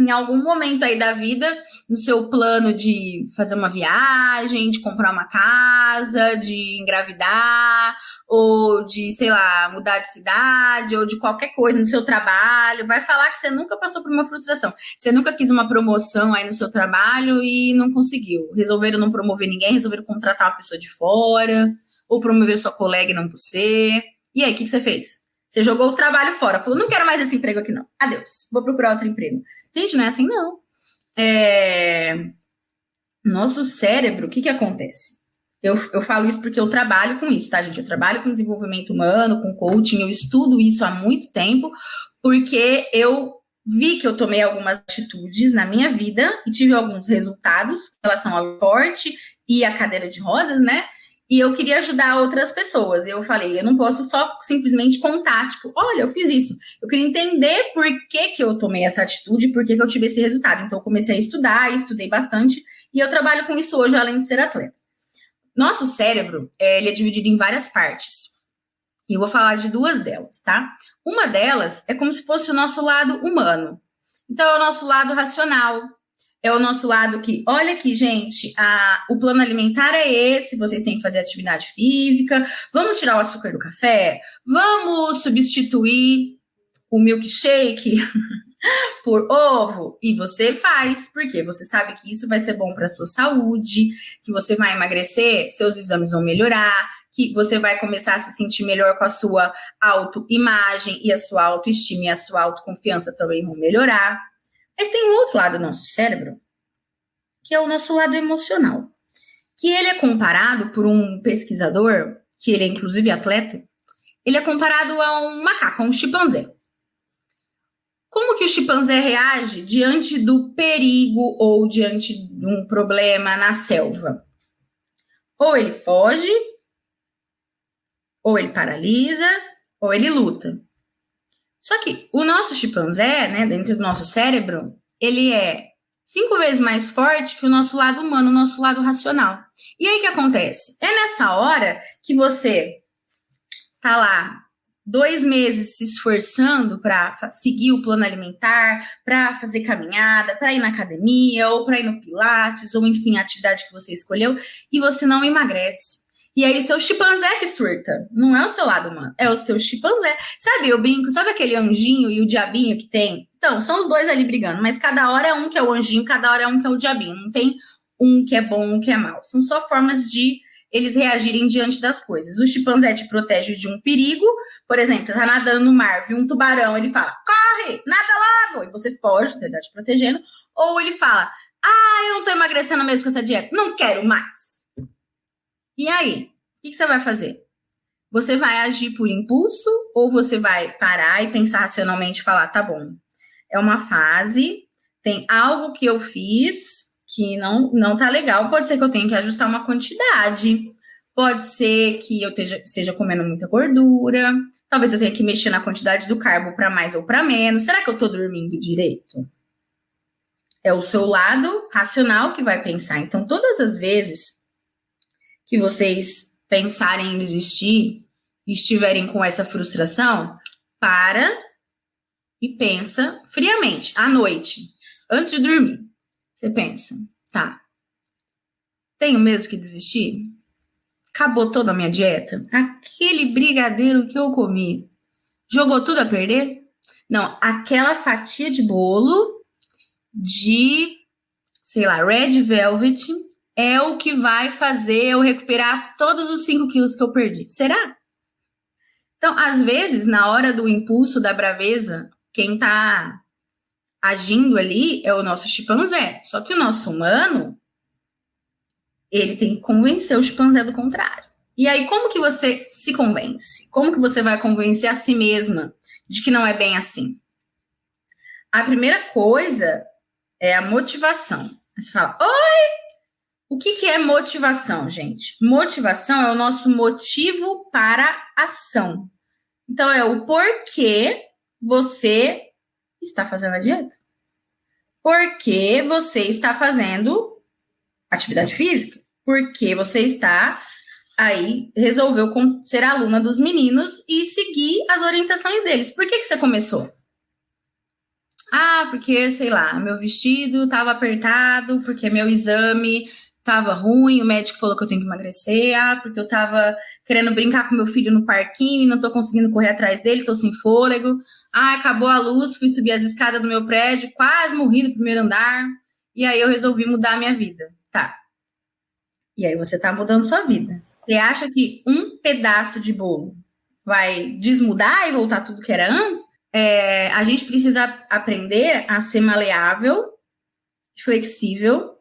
em algum momento aí da vida, no seu plano de fazer uma viagem, de comprar uma casa, de engravidar, ou de, sei lá, mudar de cidade, ou de qualquer coisa no seu trabalho, vai falar que você nunca passou por uma frustração. Você nunca quis uma promoção aí no seu trabalho e não conseguiu. Resolveram não promover ninguém, resolveram contratar uma pessoa de fora, ou promover sua colega e não você. E aí, o que, você fez? Você jogou o trabalho fora, falou: não quero mais esse emprego aqui, não. Adeus, vou procurar outro emprego. Gente, não é assim, não. É... Nosso cérebro, o que, que acontece? Eu, eu falo isso porque eu trabalho com isso, tá, gente? Eu trabalho com desenvolvimento humano, com coaching, eu estudo isso há muito tempo, porque eu vi que eu tomei algumas atitudes na minha vida e tive alguns resultados em relação ao esporte e a cadeira de rodas, né? E eu queria ajudar outras pessoas. Eu falei, eu não posso só simplesmente contar, tipo, olha, eu fiz isso. Eu queria entender por que, que eu tomei essa atitude, por que, que eu tive esse resultado. Então, eu comecei a estudar, estudei bastante, e eu trabalho com isso hoje, além de ser atleta. Nosso cérebro, é, ele é dividido em várias partes. E eu vou falar de duas delas, tá? Uma delas é como se fosse o nosso lado humano. Então, é o nosso lado racional, é o nosso lado que, olha aqui, gente, a, o plano alimentar é esse, vocês têm que fazer atividade física, vamos tirar o açúcar do café, vamos substituir o milkshake por ovo, e você faz, porque você sabe que isso vai ser bom para sua saúde, que você vai emagrecer, seus exames vão melhorar, que você vai começar a se sentir melhor com a sua autoimagem e a sua autoestima e a sua autoconfiança também vão melhorar. Mas tem um outro lado do nosso cérebro, que é o nosso lado emocional, que ele é comparado por um pesquisador, que ele é inclusive atleta, ele é comparado a um macaco, a um chimpanzé. Como que o chimpanzé reage diante do perigo ou diante de um problema na selva? Ou ele foge, ou ele paralisa, ou ele luta. Só que o nosso chimpanzé, né, dentro do nosso cérebro, ele é cinco vezes mais forte que o nosso lado humano, o nosso lado racional. E aí o que acontece? É nessa hora que você tá lá dois meses se esforçando para seguir o plano alimentar, para fazer caminhada, para ir na academia, ou para ir no Pilates, ou enfim, a atividade que você escolheu, e você não emagrece. E aí o seu chimpanzé que surta. Não é o seu lado humano, é o seu chimpanzé. Sabe, eu brinco, sabe aquele anjinho e o diabinho que tem? Então, são os dois ali brigando, mas cada hora é um que é o anjinho, cada hora é um que é o diabinho. Não tem um que é bom, um que é mau. São só formas de eles reagirem diante das coisas. O chimpanzé te protege de um perigo, por exemplo, tá nadando no mar, viu um tubarão, ele fala, corre, nada logo, e você foge, ele tá te protegendo. Ou ele fala, ah, eu não tô emagrecendo mesmo com essa dieta, não quero mais. E aí, o que, você vai fazer? Você vai agir por impulso ou você vai parar e pensar racionalmente e falar, tá bom, é uma fase, tem algo que eu fiz que não, não tá legal, pode ser que eu tenha que ajustar uma quantidade, pode ser que eu esteja, esteja comendo muita gordura, talvez eu tenha que mexer na quantidade do carbo para mais ou para menos, será que eu tô dormindo direito? É o seu lado racional que vai pensar. Então, todas as vezes que vocês pensarem em desistir e estiverem com essa frustração, para e pensa friamente, à noite, antes de dormir. Você pensa, tá, tenho mesmo que desistir? Acabou toda a minha dieta? Aquele brigadeiro que eu comi jogou tudo a perder? Não, aquela fatia de bolo de, sei lá, red velvet é o que vai fazer eu recuperar todos os 5 quilos que eu perdi. Será? Então, às vezes, na hora do impulso, da braveza, quem tá agindo ali é o nosso chimpanzé. Só que o nosso humano, ele tem que convencer o chimpanzé do contrário. E aí, como que você se convence? Como que você vai convencer a si mesma de que não é bem assim? A primeira coisa é a motivação. Você fala, oi, o que, que é motivação, gente? Motivação é o nosso motivo para ação. Então, é o porquê você está fazendo a dieta. Porque você está fazendo atividade física. Porque você está aí, resolveu ser aluna dos meninos e seguir as orientações deles. Por que, que você começou? Ah, porque, sei lá, meu vestido estava apertado, porque meu exame tava ruim, o médico falou que eu tenho que emagrecer, ah, porque eu tava querendo brincar com meu filho no parquinho e não tô conseguindo correr atrás dele, tô sem fôlego. Ah, acabou a luz, fui subir as escadas do meu prédio, quase morri no primeiro andar, e aí eu resolvi mudar a minha vida. Tá. E aí você tá mudando sua vida. Você acha que um pedaço de bolo vai desmudar e voltar tudo que era antes? É, a gente precisa aprender a ser maleável, flexível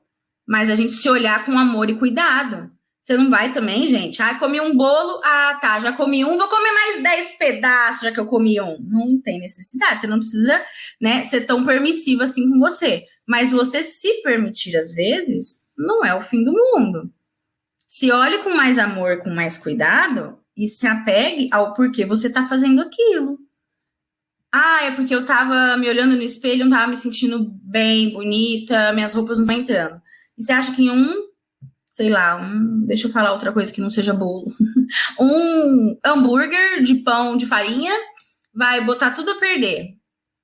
mas a gente se olhar com amor e cuidado. Você não vai também, gente? Ah, comi um bolo, ah, tá, já comi um, vou comer mais 10 pedaços já que eu comi um. Não tem necessidade, você não precisa, né, ser tão permissivo assim com você. Mas você se permitir às vezes, não é o fim do mundo. Se olhe com mais amor, com mais cuidado e se apegue ao porquê você tá fazendo aquilo. Ah, é porque eu tava me olhando no espelho, não tava me sentindo bem, bonita, minhas roupas não estão entrando. E você acha que um, sei lá, um, deixa eu falar outra coisa que não seja bolo, um hambúrguer de pão de farinha vai botar tudo a perder?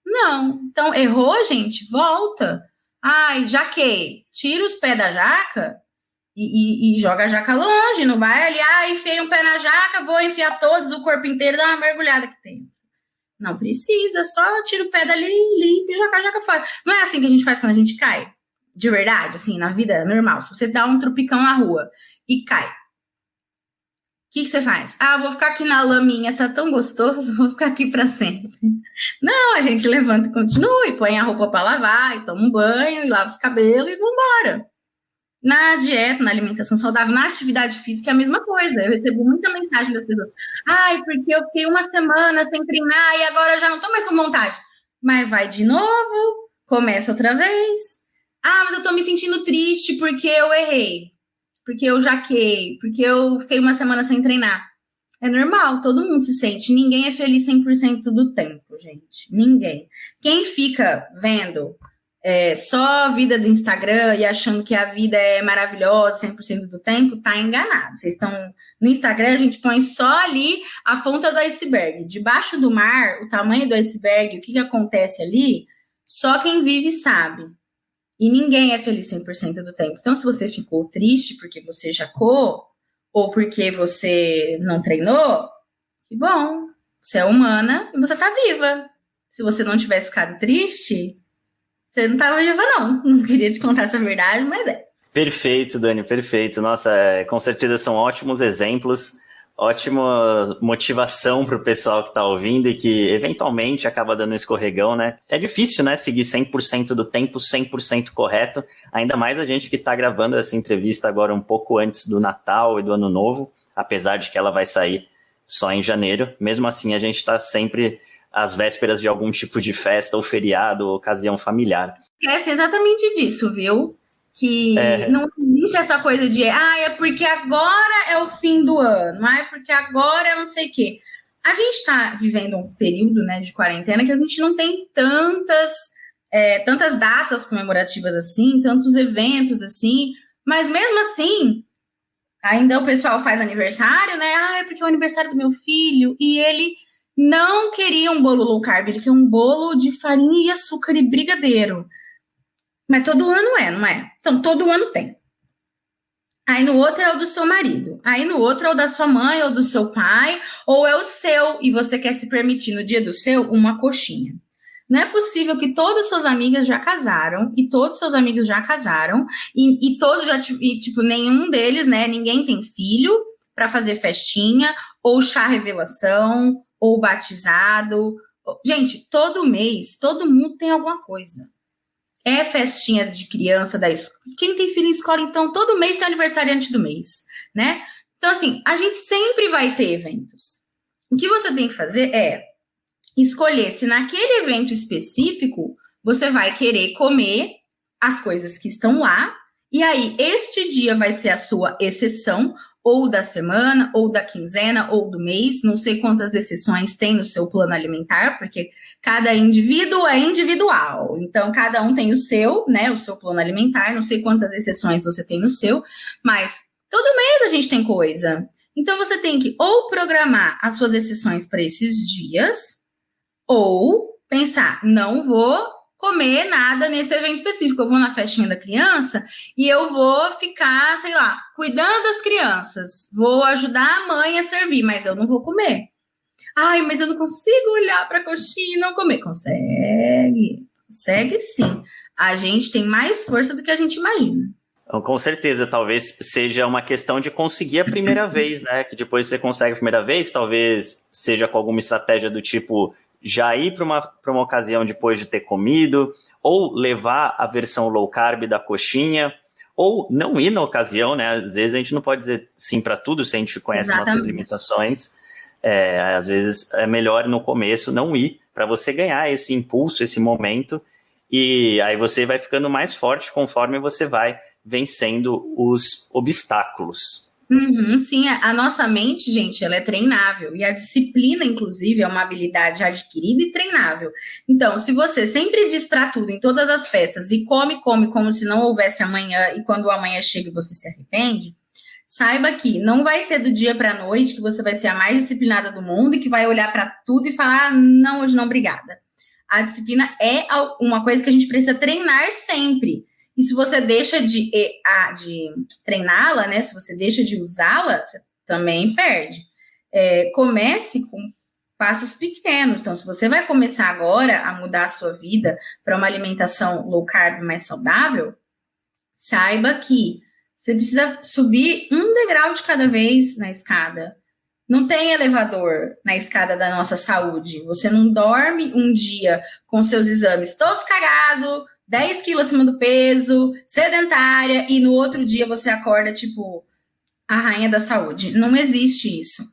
Não. Então, errou, gente? Volta. Ai, jaquei. Tira os pés da jaca e, e, e, joga a jaca longe. Não vai ali, ah, enfiei um pé na jaca, vou enfiar todos, o corpo inteiro, dá uma mergulhada que tem. Não precisa, só tira o pé dali, limpa e joga a jaca fora. Não é assim que a gente faz quando a gente cai? De verdade, assim, na vida normal, se você dá um tropicão na rua e cai, o que, que, você faz? Ah, vou ficar aqui na laminha, tá tão gostoso, vou ficar aqui para sempre. Não, a gente levanta e continua, e põe a roupa para lavar, e toma um banho, e lava os cabelos e vambora. Na dieta, na alimentação saudável, na atividade física é a mesma coisa. Eu recebo muita mensagem das pessoas. Ai, porque eu fiquei uma semana sem treinar e agora eu já não tô mais com vontade. Mas vai de novo, começa outra vez, ah, mas eu tô me sentindo triste porque eu errei, porque eu jaquei, porque eu fiquei uma semana sem treinar. É normal, todo mundo se sente. Ninguém é feliz 100% do tempo, gente. Ninguém. Quem fica vendo é, só a vida do Instagram e achando que a vida é maravilhosa 100% do tempo, tá enganado. Vocês estão no Instagram, a gente põe só ali a ponta do iceberg. Debaixo do mar, o tamanho do iceberg, o que, que acontece ali, só quem vive sabe. E ninguém é feliz 100% do tempo. Então, se você ficou triste porque você jacou, ou porque você não treinou, que bom. Você é humana e você tá viva. Se você não tivesse ficado triste, você não tava viva, não. Não queria te contar essa verdade, mas é. Perfeito, Dani, perfeito. Nossa, é, com certeza são ótimos exemplos ótima motivação para o pessoal que está ouvindo e que eventualmente acaba dando escorregão, né? É difícil, né, seguir 100% do tempo 100% correto, ainda mais a gente que está gravando essa entrevista agora um pouco antes do Natal e do Ano Novo, apesar de que ela vai sair só em janeiro. Mesmo assim, a gente está sempre às vésperas de algum tipo de festa ou feriado ou ocasião familiar. É exatamente disso, viu? Que é. não existe essa coisa de, ah, é porque agora é o fim do ano, ah, é porque agora é não sei o quê. A gente está vivendo um período né, de quarentena que a gente não tem tantas, é, tantas datas comemorativas assim, tantos eventos assim, mas mesmo assim, Ainda o pessoal faz aniversário, né? Ah, é porque é o aniversário do meu filho. E ele não queria um bolo low carb, ele queria um bolo de farinha e açúcar e brigadeiro. Mas todo ano é, não é? Então, todo ano tem. Aí no outro é o do seu marido. Aí no outro é o da sua mãe ou do seu pai, ou é o seu e você quer se permitir no dia do seu uma coxinha. Não é possível que todas suas amigas já casaram e todos seus amigos já casaram e, e todos já e, tipo nenhum deles, né? Ninguém tem filho para fazer festinha ou chá revelação ou batizado. Gente, todo mês todo mundo tem alguma coisa. É festinha de criança da escola. Quem tem filho em escola, então, todo mês tem aniversariante do mês, né? Então, assim, a gente sempre vai ter eventos. O que você tem que fazer é escolher se naquele evento específico você vai querer comer as coisas que estão lá, e aí este dia vai ser a sua exceção, ou da semana, ou da quinzena, ou do mês, não sei quantas exceções tem no seu plano alimentar, porque cada indivíduo é individual, então cada um tem o seu, né, o seu plano alimentar, não sei quantas exceções você tem no seu, mas todo mês a gente tem coisa. Então você tem que ou programar as suas exceções para esses dias, ou pensar, não vou comer nada nesse evento específico. Eu vou na festinha da criança e eu vou ficar, sei lá, cuidando das crianças. Vou ajudar a mãe a servir, mas eu não vou comer. Ai, mas eu não consigo olhar para a coxinha e não comer. Consegue. Consegue sim. A gente tem mais força do que a gente imagina. Então, com certeza, talvez seja uma questão de conseguir a primeira vez, né? Que depois você consegue a primeira vez, talvez seja com alguma estratégia do tipo já ir para uma, uma ocasião depois de ter comido, ou levar a versão low carb da coxinha, ou não ir na ocasião, né? Às vezes a gente não pode dizer sim para tudo se a gente conhece Exatamente. nossas limitações. É, às vezes é melhor no começo não ir para você ganhar esse impulso, esse momento, e aí você vai ficando mais forte conforme você vai vencendo os obstáculos. Uhum, sim, a, nossa mente, gente, ela é treinável. E a disciplina, inclusive, é uma habilidade adquirida e treinável. Então, se você sempre diz para tudo em todas as festas e come, come como se não houvesse amanhã, e quando o amanhã chega você se arrepende, saiba que não vai ser do dia para a noite que você vai ser a mais disciplinada do mundo e que vai olhar para tudo e falar: ah, não, hoje não, obrigada. A disciplina é uma coisa que a gente precisa treinar sempre. E se você deixa de, de treiná-la, né? Se você deixa de usá-la, você também perde. É, comece com passos pequenos. Então, se você vai começar agora a mudar a sua vida para uma alimentação low carb mais saudável, saiba que você precisa subir um degrau de cada vez na escada. Não tem elevador na escada da nossa saúde. Você não dorme um dia com seus exames todos cagados, 10 quilos acima do peso, sedentária, e no outro dia você acorda, tipo, a rainha da saúde. Não existe isso.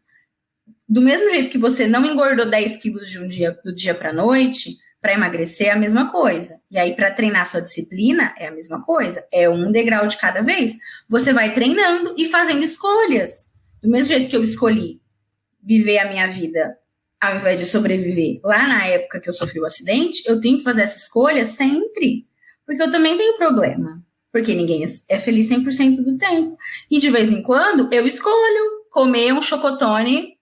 Do mesmo jeito que você não engordou 10 quilos de um dia do dia para noite, para emagrecer é a mesma coisa. E aí, para treinar sua disciplina, é a mesma coisa. É um degrau de cada vez. Você vai treinando e fazendo escolhas. Do mesmo jeito que eu escolhi viver a minha vida ao invés de sobreviver lá na época que eu sofri o acidente, eu tenho que fazer essa escolha sempre. Porque eu também tenho problema. Porque ninguém é feliz 100% do tempo. E de vez em quando eu escolho comer um chocotone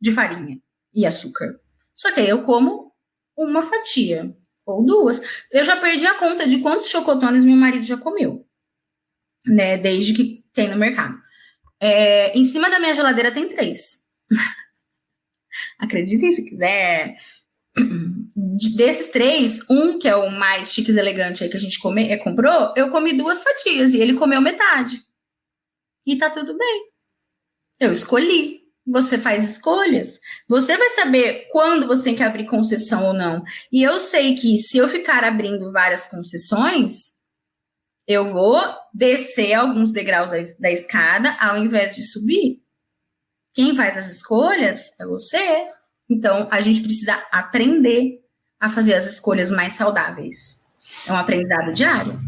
de farinha e açúcar. Só que aí eu como uma fatia ou duas. Eu já perdi a conta de quantos chocotones meu marido já comeu, né? Desde que tem no mercado. É, em cima da minha geladeira tem três. Acreditem se quiser. Desses três, um que é o mais chiques elegante aí que a gente come, é, comprou, eu comi duas fatias e ele comeu metade. E tá tudo bem. Eu escolhi. Você faz escolhas. Você vai saber quando você tem que abrir concessão ou não. E eu sei que se eu ficar abrindo várias concessões, eu vou descer alguns degraus da, da escada ao invés de subir. Quem faz as escolhas é você. Então, a gente precisa aprender a fazer as escolhas mais saudáveis. É um aprendizado diário.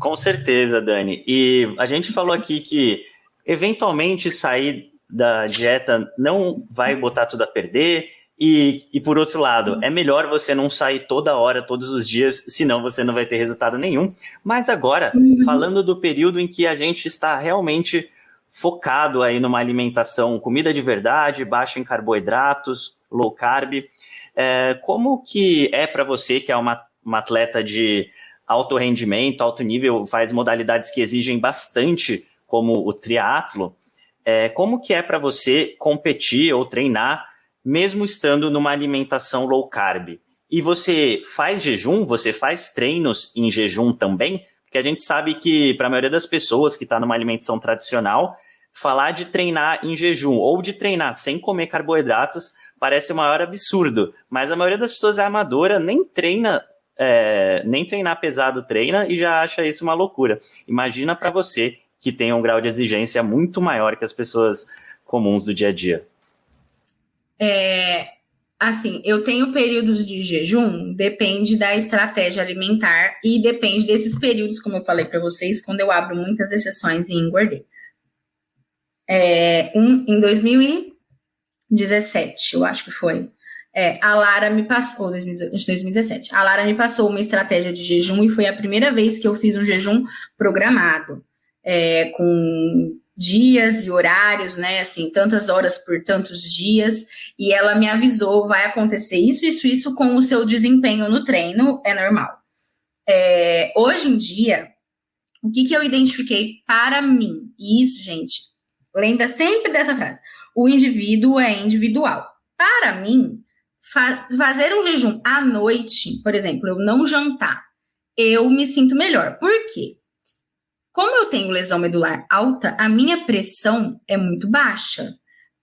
Com certeza, Dani. E a gente falou aqui que eventualmente sair da dieta não vai botar tudo a perder. E, e por outro lado, é melhor você não sair toda hora, todos os dias, senão você não vai ter resultado nenhum. Mas agora, uhum. falando do período em que a gente está realmente focado aí numa alimentação, comida de verdade, baixa em carboidratos, low carb. É, como que é para você, que é uma, uma atleta de alto rendimento, alto nível, faz modalidades que exigem bastante, como o triatlo, é, como que é para você competir ou treinar, mesmo estando numa alimentação low carb? E você faz jejum? Você faz treinos em jejum também? Porque a gente sabe que, para a maioria das pessoas que está numa alimentação tradicional, falar de treinar em jejum ou de treinar sem comer carboidratos parece o maior absurdo. Mas a maioria das pessoas é amadora, nem treina, é, nem treinar pesado treina e já acha isso uma loucura. Imagina para você que tem um grau de exigência muito maior que as pessoas comuns do dia a dia. É, assim, eu tenho períodos de jejum, depende da estratégia alimentar e depende desses períodos, como eu falei para vocês, quando eu abro muitas exceções e engordei. É, um, em 2017, eu acho que foi. É, a Lara me passou, 2017, a Lara me passou uma estratégia de jejum e foi a primeira vez que eu fiz um jejum programado, é, com dias e horários, né? Assim, tantas horas por tantos dias. E ela me avisou: vai acontecer isso, isso, isso com o seu desempenho no treino, é normal. É, hoje em dia, o que, que eu identifiquei para mim? E isso, gente, lembra sempre dessa frase: o indivíduo é individual. Para mim, fa fazer um jejum à noite, por exemplo, eu não jantar, eu me sinto melhor. Por quê? Como eu tenho lesão medular alta, a minha pressão é muito baixa.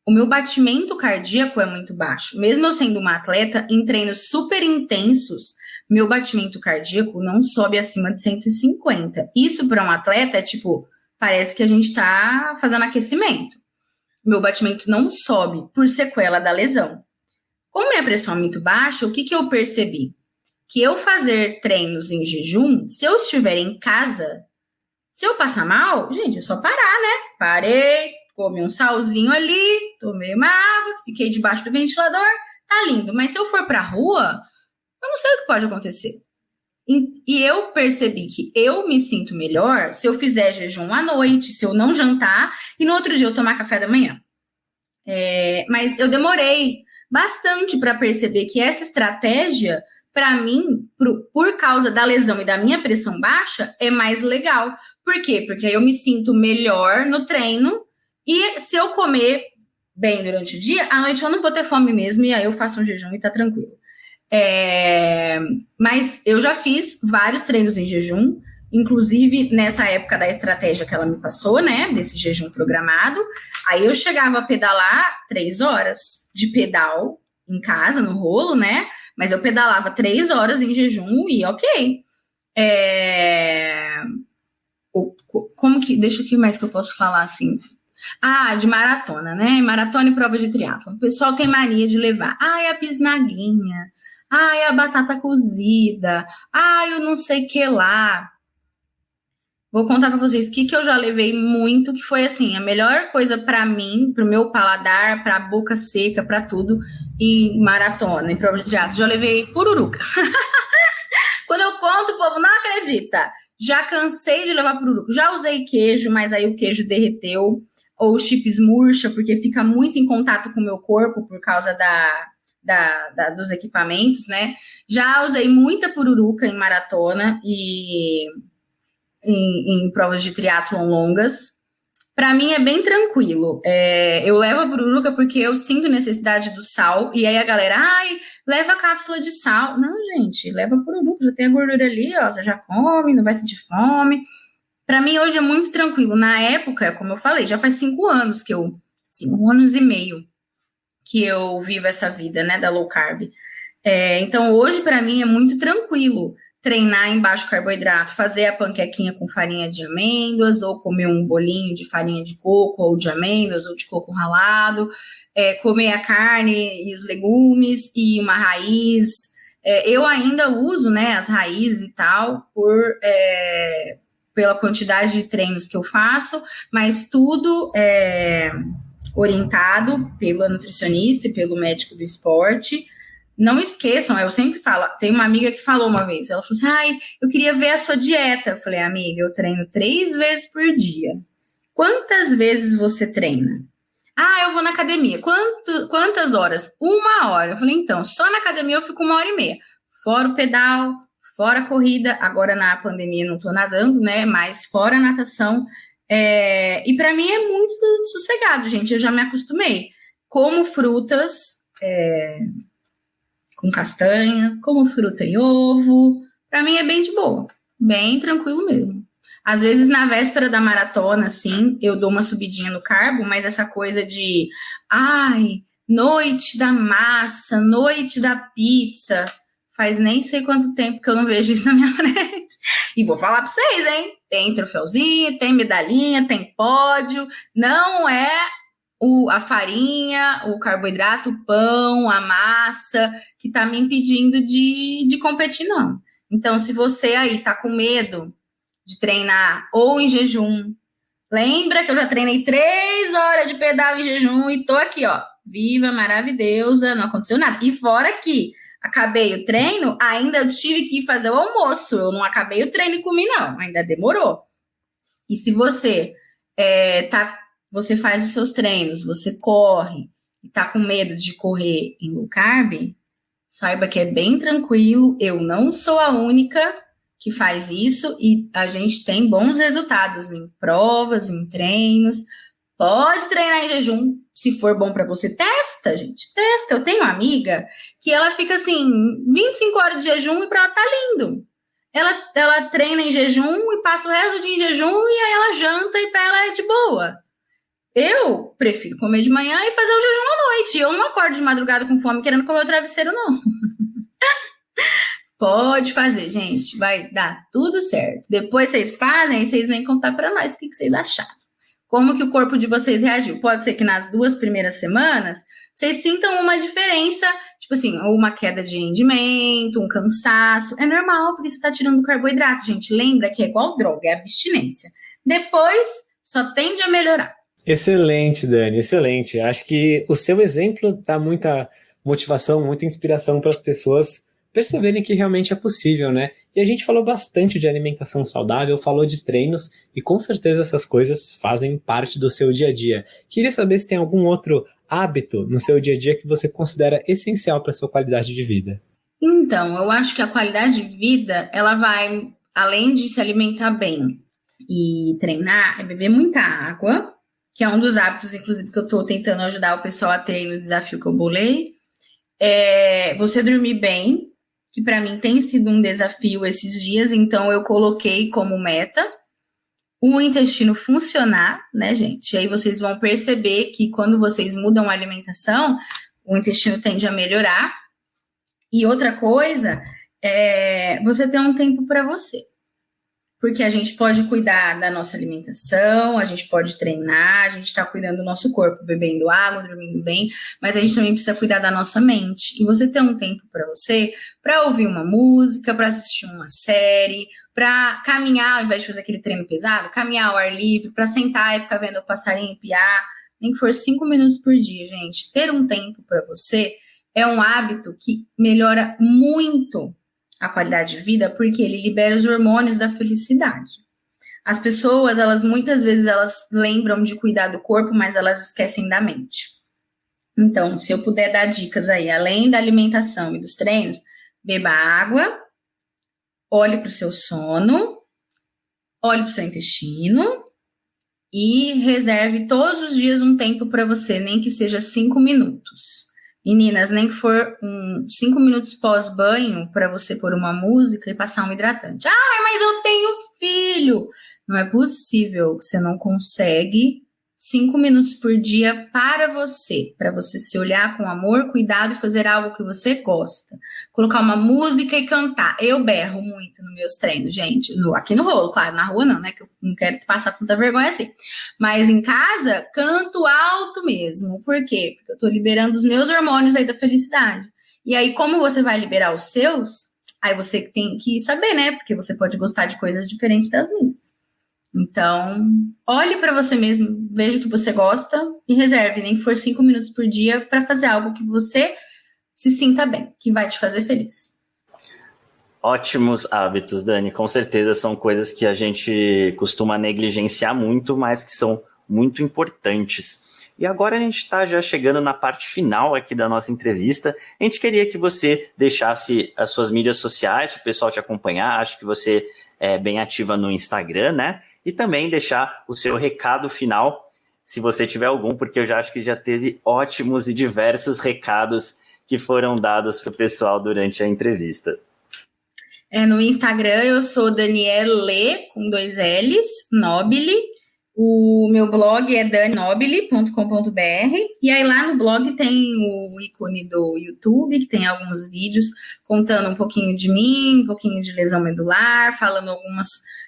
O meu batimento cardíaco é muito baixo. Mesmo eu sendo uma atleta, em treinos super intensos, meu batimento cardíaco não sobe acima de 150. Isso para um atleta é tipo, parece que a gente está fazendo aquecimento. Meu batimento não sobe por sequela da lesão. Como minha pressão é muito baixa, o que, que eu percebi? Que eu fazer treinos em jejum, se eu estiver em casa, se eu passar mal, gente, é só parar, né? Parei, comi um salzinho ali, tomei uma água, fiquei debaixo do ventilador, tá lindo. Mas se eu for pra rua, eu não sei o que pode acontecer. E eu percebi que eu me sinto melhor se eu fizer jejum à noite, se eu não jantar e no outro dia eu tomar café da manhã. É, mas eu demorei bastante para perceber que essa estratégia para mim, por, por, causa da lesão e da minha pressão baixa, é mais legal. Por quê? Porque aí eu me sinto melhor no treino e se eu comer bem durante o dia, à noite eu não vou ter fome mesmo e aí eu faço um jejum e tá tranquilo. É, mas eu já fiz vários treinos em jejum, inclusive nessa época da estratégia que ela me passou, né, desse jejum programado. Aí eu chegava a pedalar três horas de pedal em casa, no rolo, né? Mas eu pedalava três horas em jejum e ok. É... Como que. Deixa aqui mais que eu posso falar assim. Ah, de maratona, né? Maratona e prova de triatlo. O pessoal tem mania de levar. Ai, a bisnaguinha. Ai, a batata cozida. Ai, eu não sei que lá. Vou contar para vocês o que, que eu já levei muito, que foi assim, a melhor coisa para mim, pro meu paladar, pra boca seca, para tudo, e maratona, em prova de triatlo, já levei pururuca. Quando eu conto, o povo não acredita. Já cansei de levar pururuca. Já usei queijo, mas aí o queijo derreteu. Ou chips murcha, porque fica muito em contato com o meu corpo por causa da, da, da, dos equipamentos, né? Já usei muita pururuca em maratona e em, em provas de triatlon longas. Para mim é bem tranquilo. É, eu levo a pururuca porque eu sinto necessidade do sal. E aí a galera, ai, leva a cápsula de sal. Não, gente, leva a pururuca, já tem a gordura ali, ó, você já come, não vai sentir fome. Para mim hoje é muito tranquilo. Na época, como eu falei, já faz cinco anos que eu, cinco anos e meio que eu vivo essa vida, né, da low carb. É, então hoje para mim é muito tranquilo treinar em baixo carboidrato, fazer a panquequinha com farinha de amêndoas, ou comer um bolinho de farinha de coco, ou de amêndoas, ou de coco ralado, é, comer a carne e os legumes e uma raiz. É, eu ainda uso né, as raízes e tal, por, é, pela quantidade de treinos que eu faço, mas tudo é orientado pela nutricionista e pelo médico do esporte não esqueçam, eu sempre falo, tem uma amiga que falou uma vez, ela falou assim, ai, eu queria ver a sua dieta. Eu falei, amiga, eu treino três vezes por dia. Quantas vezes você treina? Ah, eu vou na academia. Quanto, quantas horas? Uma hora. Eu falei, então, só na academia eu fico uma hora e meia. Fora o pedal, fora a corrida. Agora na pandemia não tô nadando, né? Mas fora a natação. É... E para mim é muito sossegado, gente. Eu já me acostumei. Como frutas é... com castanha, como fruta e ovo. Para mim é bem de boa. Bem tranquilo mesmo. Às vezes, na véspera da maratona, assim, eu dou uma subidinha no carbo, mas essa coisa de, ai, noite da massa, noite da pizza, faz nem sei quanto tempo que eu não vejo isso na minha frente. E vou falar para vocês, hein? Tem troféuzinho, tem medalhinha, tem pódio, não é o, a farinha, o carboidrato, o pão, a massa que tá me impedindo de, de competir, não. Então, se você aí tá com medo de treinar ou em jejum. Lembra que eu já treinei três horas de pedal em jejum e tô aqui, ó, viva, maravilhosa, não aconteceu nada. E fora que acabei o treino, ainda eu tive que ir fazer o almoço. Eu não acabei o treino e comi, não, ainda demorou. E se você é, tá, você faz os seus treinos, você corre e tá com medo de correr em low carb, saiba que é bem tranquilo. Eu não sou a única que faz isso e a gente tem bons resultados em provas, em treinos. Pode treinar em jejum, se for bom para você, testa, gente, testa. Eu tenho uma amiga que ela fica assim, 25 horas de jejum e para ela tá lindo. Ela, ela treina em jejum e passa o resto do dia em jejum e aí ela janta e para ela é de boa. Eu prefiro comer de manhã e fazer o jejum à noite. Eu não acordo de madrugada com fome querendo comer o travesseiro, não. Pode fazer, gente. Vai dar tudo certo. Depois vocês fazem e vocês vêm contar para nós o que, que vocês acharam. Como que o corpo de vocês reagiu? Pode ser que nas duas primeiras semanas vocês sintam uma diferença, tipo assim, ou uma queda de rendimento, um cansaço. É normal, porque você está tirando carboidrato, gente. Lembra que é igual droga, é abstinência. Depois, só tende a melhorar. Excelente, Dani, excelente. Acho que o seu exemplo dá muita motivação, muita inspiração para as pessoas perceberem que realmente é possível, né? E a gente falou bastante de alimentação saudável, falou de treinos e com certeza essas coisas fazem parte do seu dia a dia. Queria saber se tem algum outro hábito no seu dia a dia que você considera essencial para sua qualidade de vida. Então, eu acho que a qualidade de vida, ela vai além de se alimentar bem e treinar, é beber muita água, que é um dos hábitos, inclusive, que eu estou tentando ajudar o pessoal a ter no desafio que eu bolei. É você dormir bem, que para mim tem sido um desafio esses dias, então eu coloquei como meta o intestino funcionar, né, gente? E aí vocês vão perceber que quando vocês mudam a alimentação, o intestino tende a melhorar. E outra coisa é você ter um tempo para você porque a gente pode cuidar da nossa alimentação, a gente pode treinar, a gente está cuidando do nosso corpo, bebendo água, dormindo bem, mas a gente também precisa cuidar da nossa mente. E você ter um tempo para você, para ouvir uma música, para assistir uma série, para caminhar, ao invés de fazer aquele treino pesado, caminhar ao ar livre, para sentar e ficar vendo o passarinho piar, nem que for cinco minutos por dia, gente. Ter um tempo para você é um hábito que melhora muito a qualidade de vida porque ele libera os hormônios da felicidade. As pessoas, elas muitas vezes elas lembram de cuidar do corpo, mas elas esquecem da mente. Então, se eu puder dar dicas aí, além da alimentação e dos treinos, beba água, olhe para o seu sono, olhe para o seu intestino e reserve todos os dias um tempo para você, nem que seja cinco minutos. Meninas, nem que for um, cinco minutos pós-banho para você pôr uma música e passar um hidratante. Ah, mas eu tenho filho! Não é possível que você não consegue cinco minutos por dia para você, para você se olhar com amor, cuidado e fazer algo que você gosta. Colocar uma música e cantar. Eu berro muito nos meus treinos, gente. No, aqui no rolo, claro, na rua não, né? Que eu não quero passar tanta vergonha assim. Mas em casa, canto alto mesmo. Por quê? Porque eu tô liberando os meus hormônios aí da felicidade. E aí, como você vai liberar os seus, aí você tem que saber, né? Porque você pode gostar de coisas diferentes das minhas. Então, olhe para você mesmo, veja o que você gosta e reserve, nem que for cinco minutos por dia, para fazer algo que você se sinta bem, que vai te fazer feliz. Ótimos hábitos, Dani. Com certeza são coisas que a gente costuma negligenciar muito, mas que são muito importantes. E agora a gente está já chegando na parte final aqui da nossa entrevista. A gente queria que você deixasse as suas mídias sociais para o pessoal te acompanhar. Acho que você é bem ativa no Instagram, né? E também deixar o seu recado final, se você tiver algum, porque eu já acho que já teve ótimos e diversos recados que foram dados para o pessoal durante a entrevista. É, no Instagram eu sou Daniele, com dois L's, Nobile. O meu blog é danobile.com.br e aí lá no blog tem o ícone do YouTube, que tem alguns vídeos contando um pouquinho de mim, um pouquinho de lesão medular, falando algumas,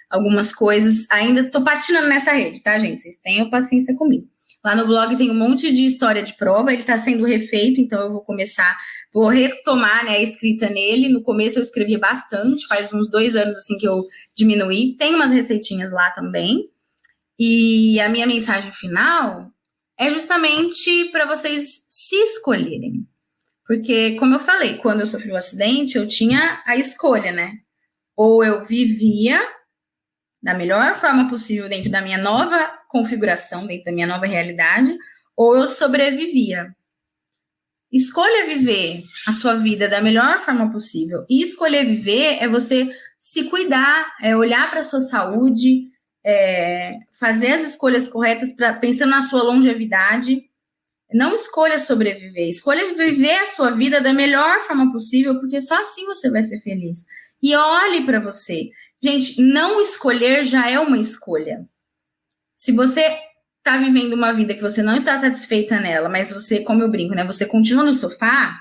algumas coisas. Ainda tô patinando nessa rede, tá, gente? Vocês tenham paciência comigo. Lá no blog tem um monte de história de prova, ele está sendo refeito, então eu vou começar, vou retomar né, a escrita nele. No começo eu escrevia bastante, faz uns dois anos assim que eu diminuí. Tem umas receitinhas lá também. E a minha mensagem final é justamente para vocês se escolherem. Porque, como eu falei, quando eu sofri o um acidente, eu tinha a escolha, né? Ou eu vivia da melhor forma possível dentro da minha nova configuração, dentro da minha nova realidade, ou eu sobrevivia. Escolha viver a sua vida da melhor forma possível. E escolher viver é você se cuidar, é olhar para a sua saúde, é fazer as escolhas corretas para pensando na sua longevidade. Não escolha sobreviver, escolha viver a sua vida da melhor forma possível, porque só assim você vai ser feliz. E olhe para você. Gente, não escolher já é uma escolha. Se você está vivendo uma vida que você não está satisfeita nela, mas você, como eu brinco, né, você continua no sofá,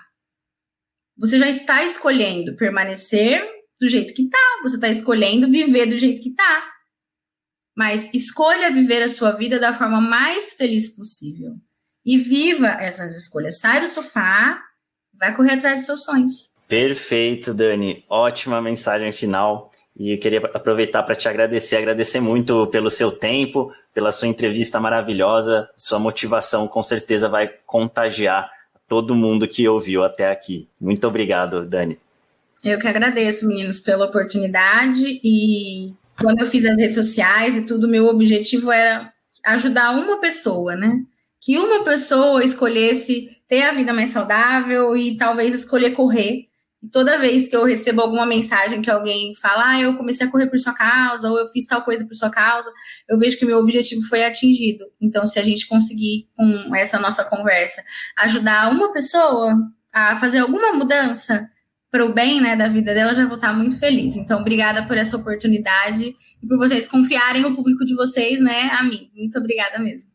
você já está escolhendo permanecer do jeito que está, você está escolhendo viver do jeito que está. Mas escolha viver a sua vida da forma mais feliz possível. E viva essas escolhas. Sai do sofá, vai correr atrás dos seus sonhos. Perfeito, Dani. Ótima mensagem final. E eu queria aproveitar para te agradecer, agradecer muito pelo seu tempo, pela sua entrevista maravilhosa. Sua motivação com certeza vai contagiar todo mundo que ouviu até aqui. Muito obrigado, Dani. Eu que agradeço, meninos, pela oportunidade. E quando eu fiz as redes sociais e tudo, meu objetivo era ajudar uma pessoa, né? Que uma pessoa escolhesse ter a vida mais saudável e talvez escolher correr toda vez que eu recebo alguma mensagem que alguém fala, ah, eu comecei a correr por sua causa, ou eu fiz tal coisa por sua causa, eu vejo que o meu objetivo foi atingido. Então, se a gente conseguir, com essa nossa conversa, ajudar uma pessoa a fazer alguma mudança para o bem né, da vida dela, já vou estar muito feliz. Então, obrigada por essa oportunidade e por vocês confiarem o público de vocês né, a mim. Muito obrigada mesmo.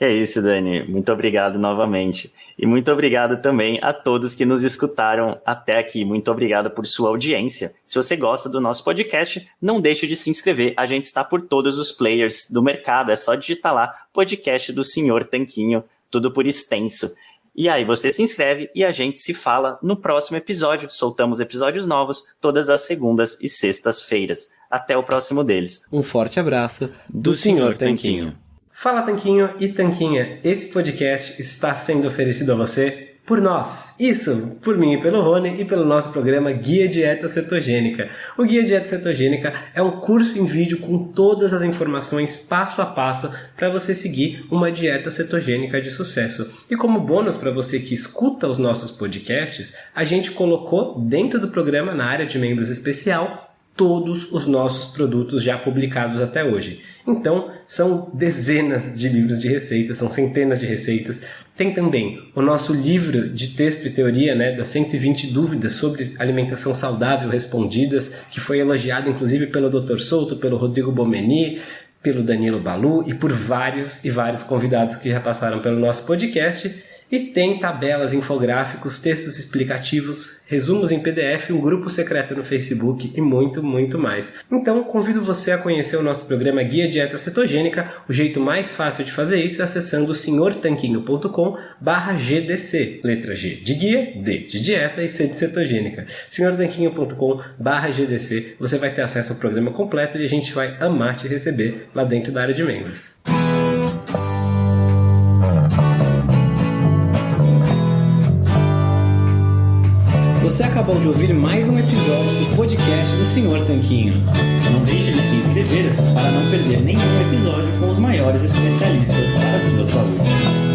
Que é isso, Dani. Muito obrigado novamente. E muito obrigado também a todos que nos escutaram até aqui. Muito obrigado por sua audiência. Se você gosta do nosso podcast, não deixe de se inscrever. A gente está por todos os players do mercado. É só digitar lá podcast do Senhor Tanquinho, tudo por extenso. E aí você se inscreve e a gente se fala no próximo episódio. Soltamos episódios novos todas as segundas e sextas-feiras. Até o próximo deles. Um forte abraço do, do Senhor Tanquinho. Tanquinho. Fala Tanquinho e Tanquinha, esse podcast está sendo oferecido a você por nós. Isso, por mim e pelo Rony e pelo nosso programa Guia Dieta Cetogênica. O Guia Dieta Cetogênica é um curso em vídeo com todas as informações passo a passo para você seguir uma dieta cetogênica de sucesso. E como bônus para você que escuta os nossos podcasts, a gente colocou dentro do programa na área de membros especial todos os nossos produtos já publicados até hoje. Então, são dezenas de livros de receitas, são centenas de receitas. Tem também o nosso livro de texto e teoria, né, das 120 dúvidas sobre alimentação saudável respondidas, que foi elogiado inclusive pelo Dr. Souto, pelo Rodrigo Bomeni, pelo Danilo Balu e por vários e vários convidados que já passaram pelo nosso podcast. E tem tabelas, infográficos, textos explicativos, resumos em PDF, um grupo secreto no Facebook e muito, muito mais. Então, convido você a conhecer o nosso programa Guia Dieta Cetogênica. O jeito mais fácil de fazer isso é acessando senhortanquinho.com GDC. Letra G de guia, D de dieta e C de cetogênica. senhortanquinho.com GDC. Você vai ter acesso ao programa completo e a gente vai amar te receber lá dentro da área de membros. Você acabou de ouvir mais um episódio do podcast do Senhor Tanquinho. Não deixe de se inscrever para não perder nenhum episódio com os maiores especialistas para a sua saúde.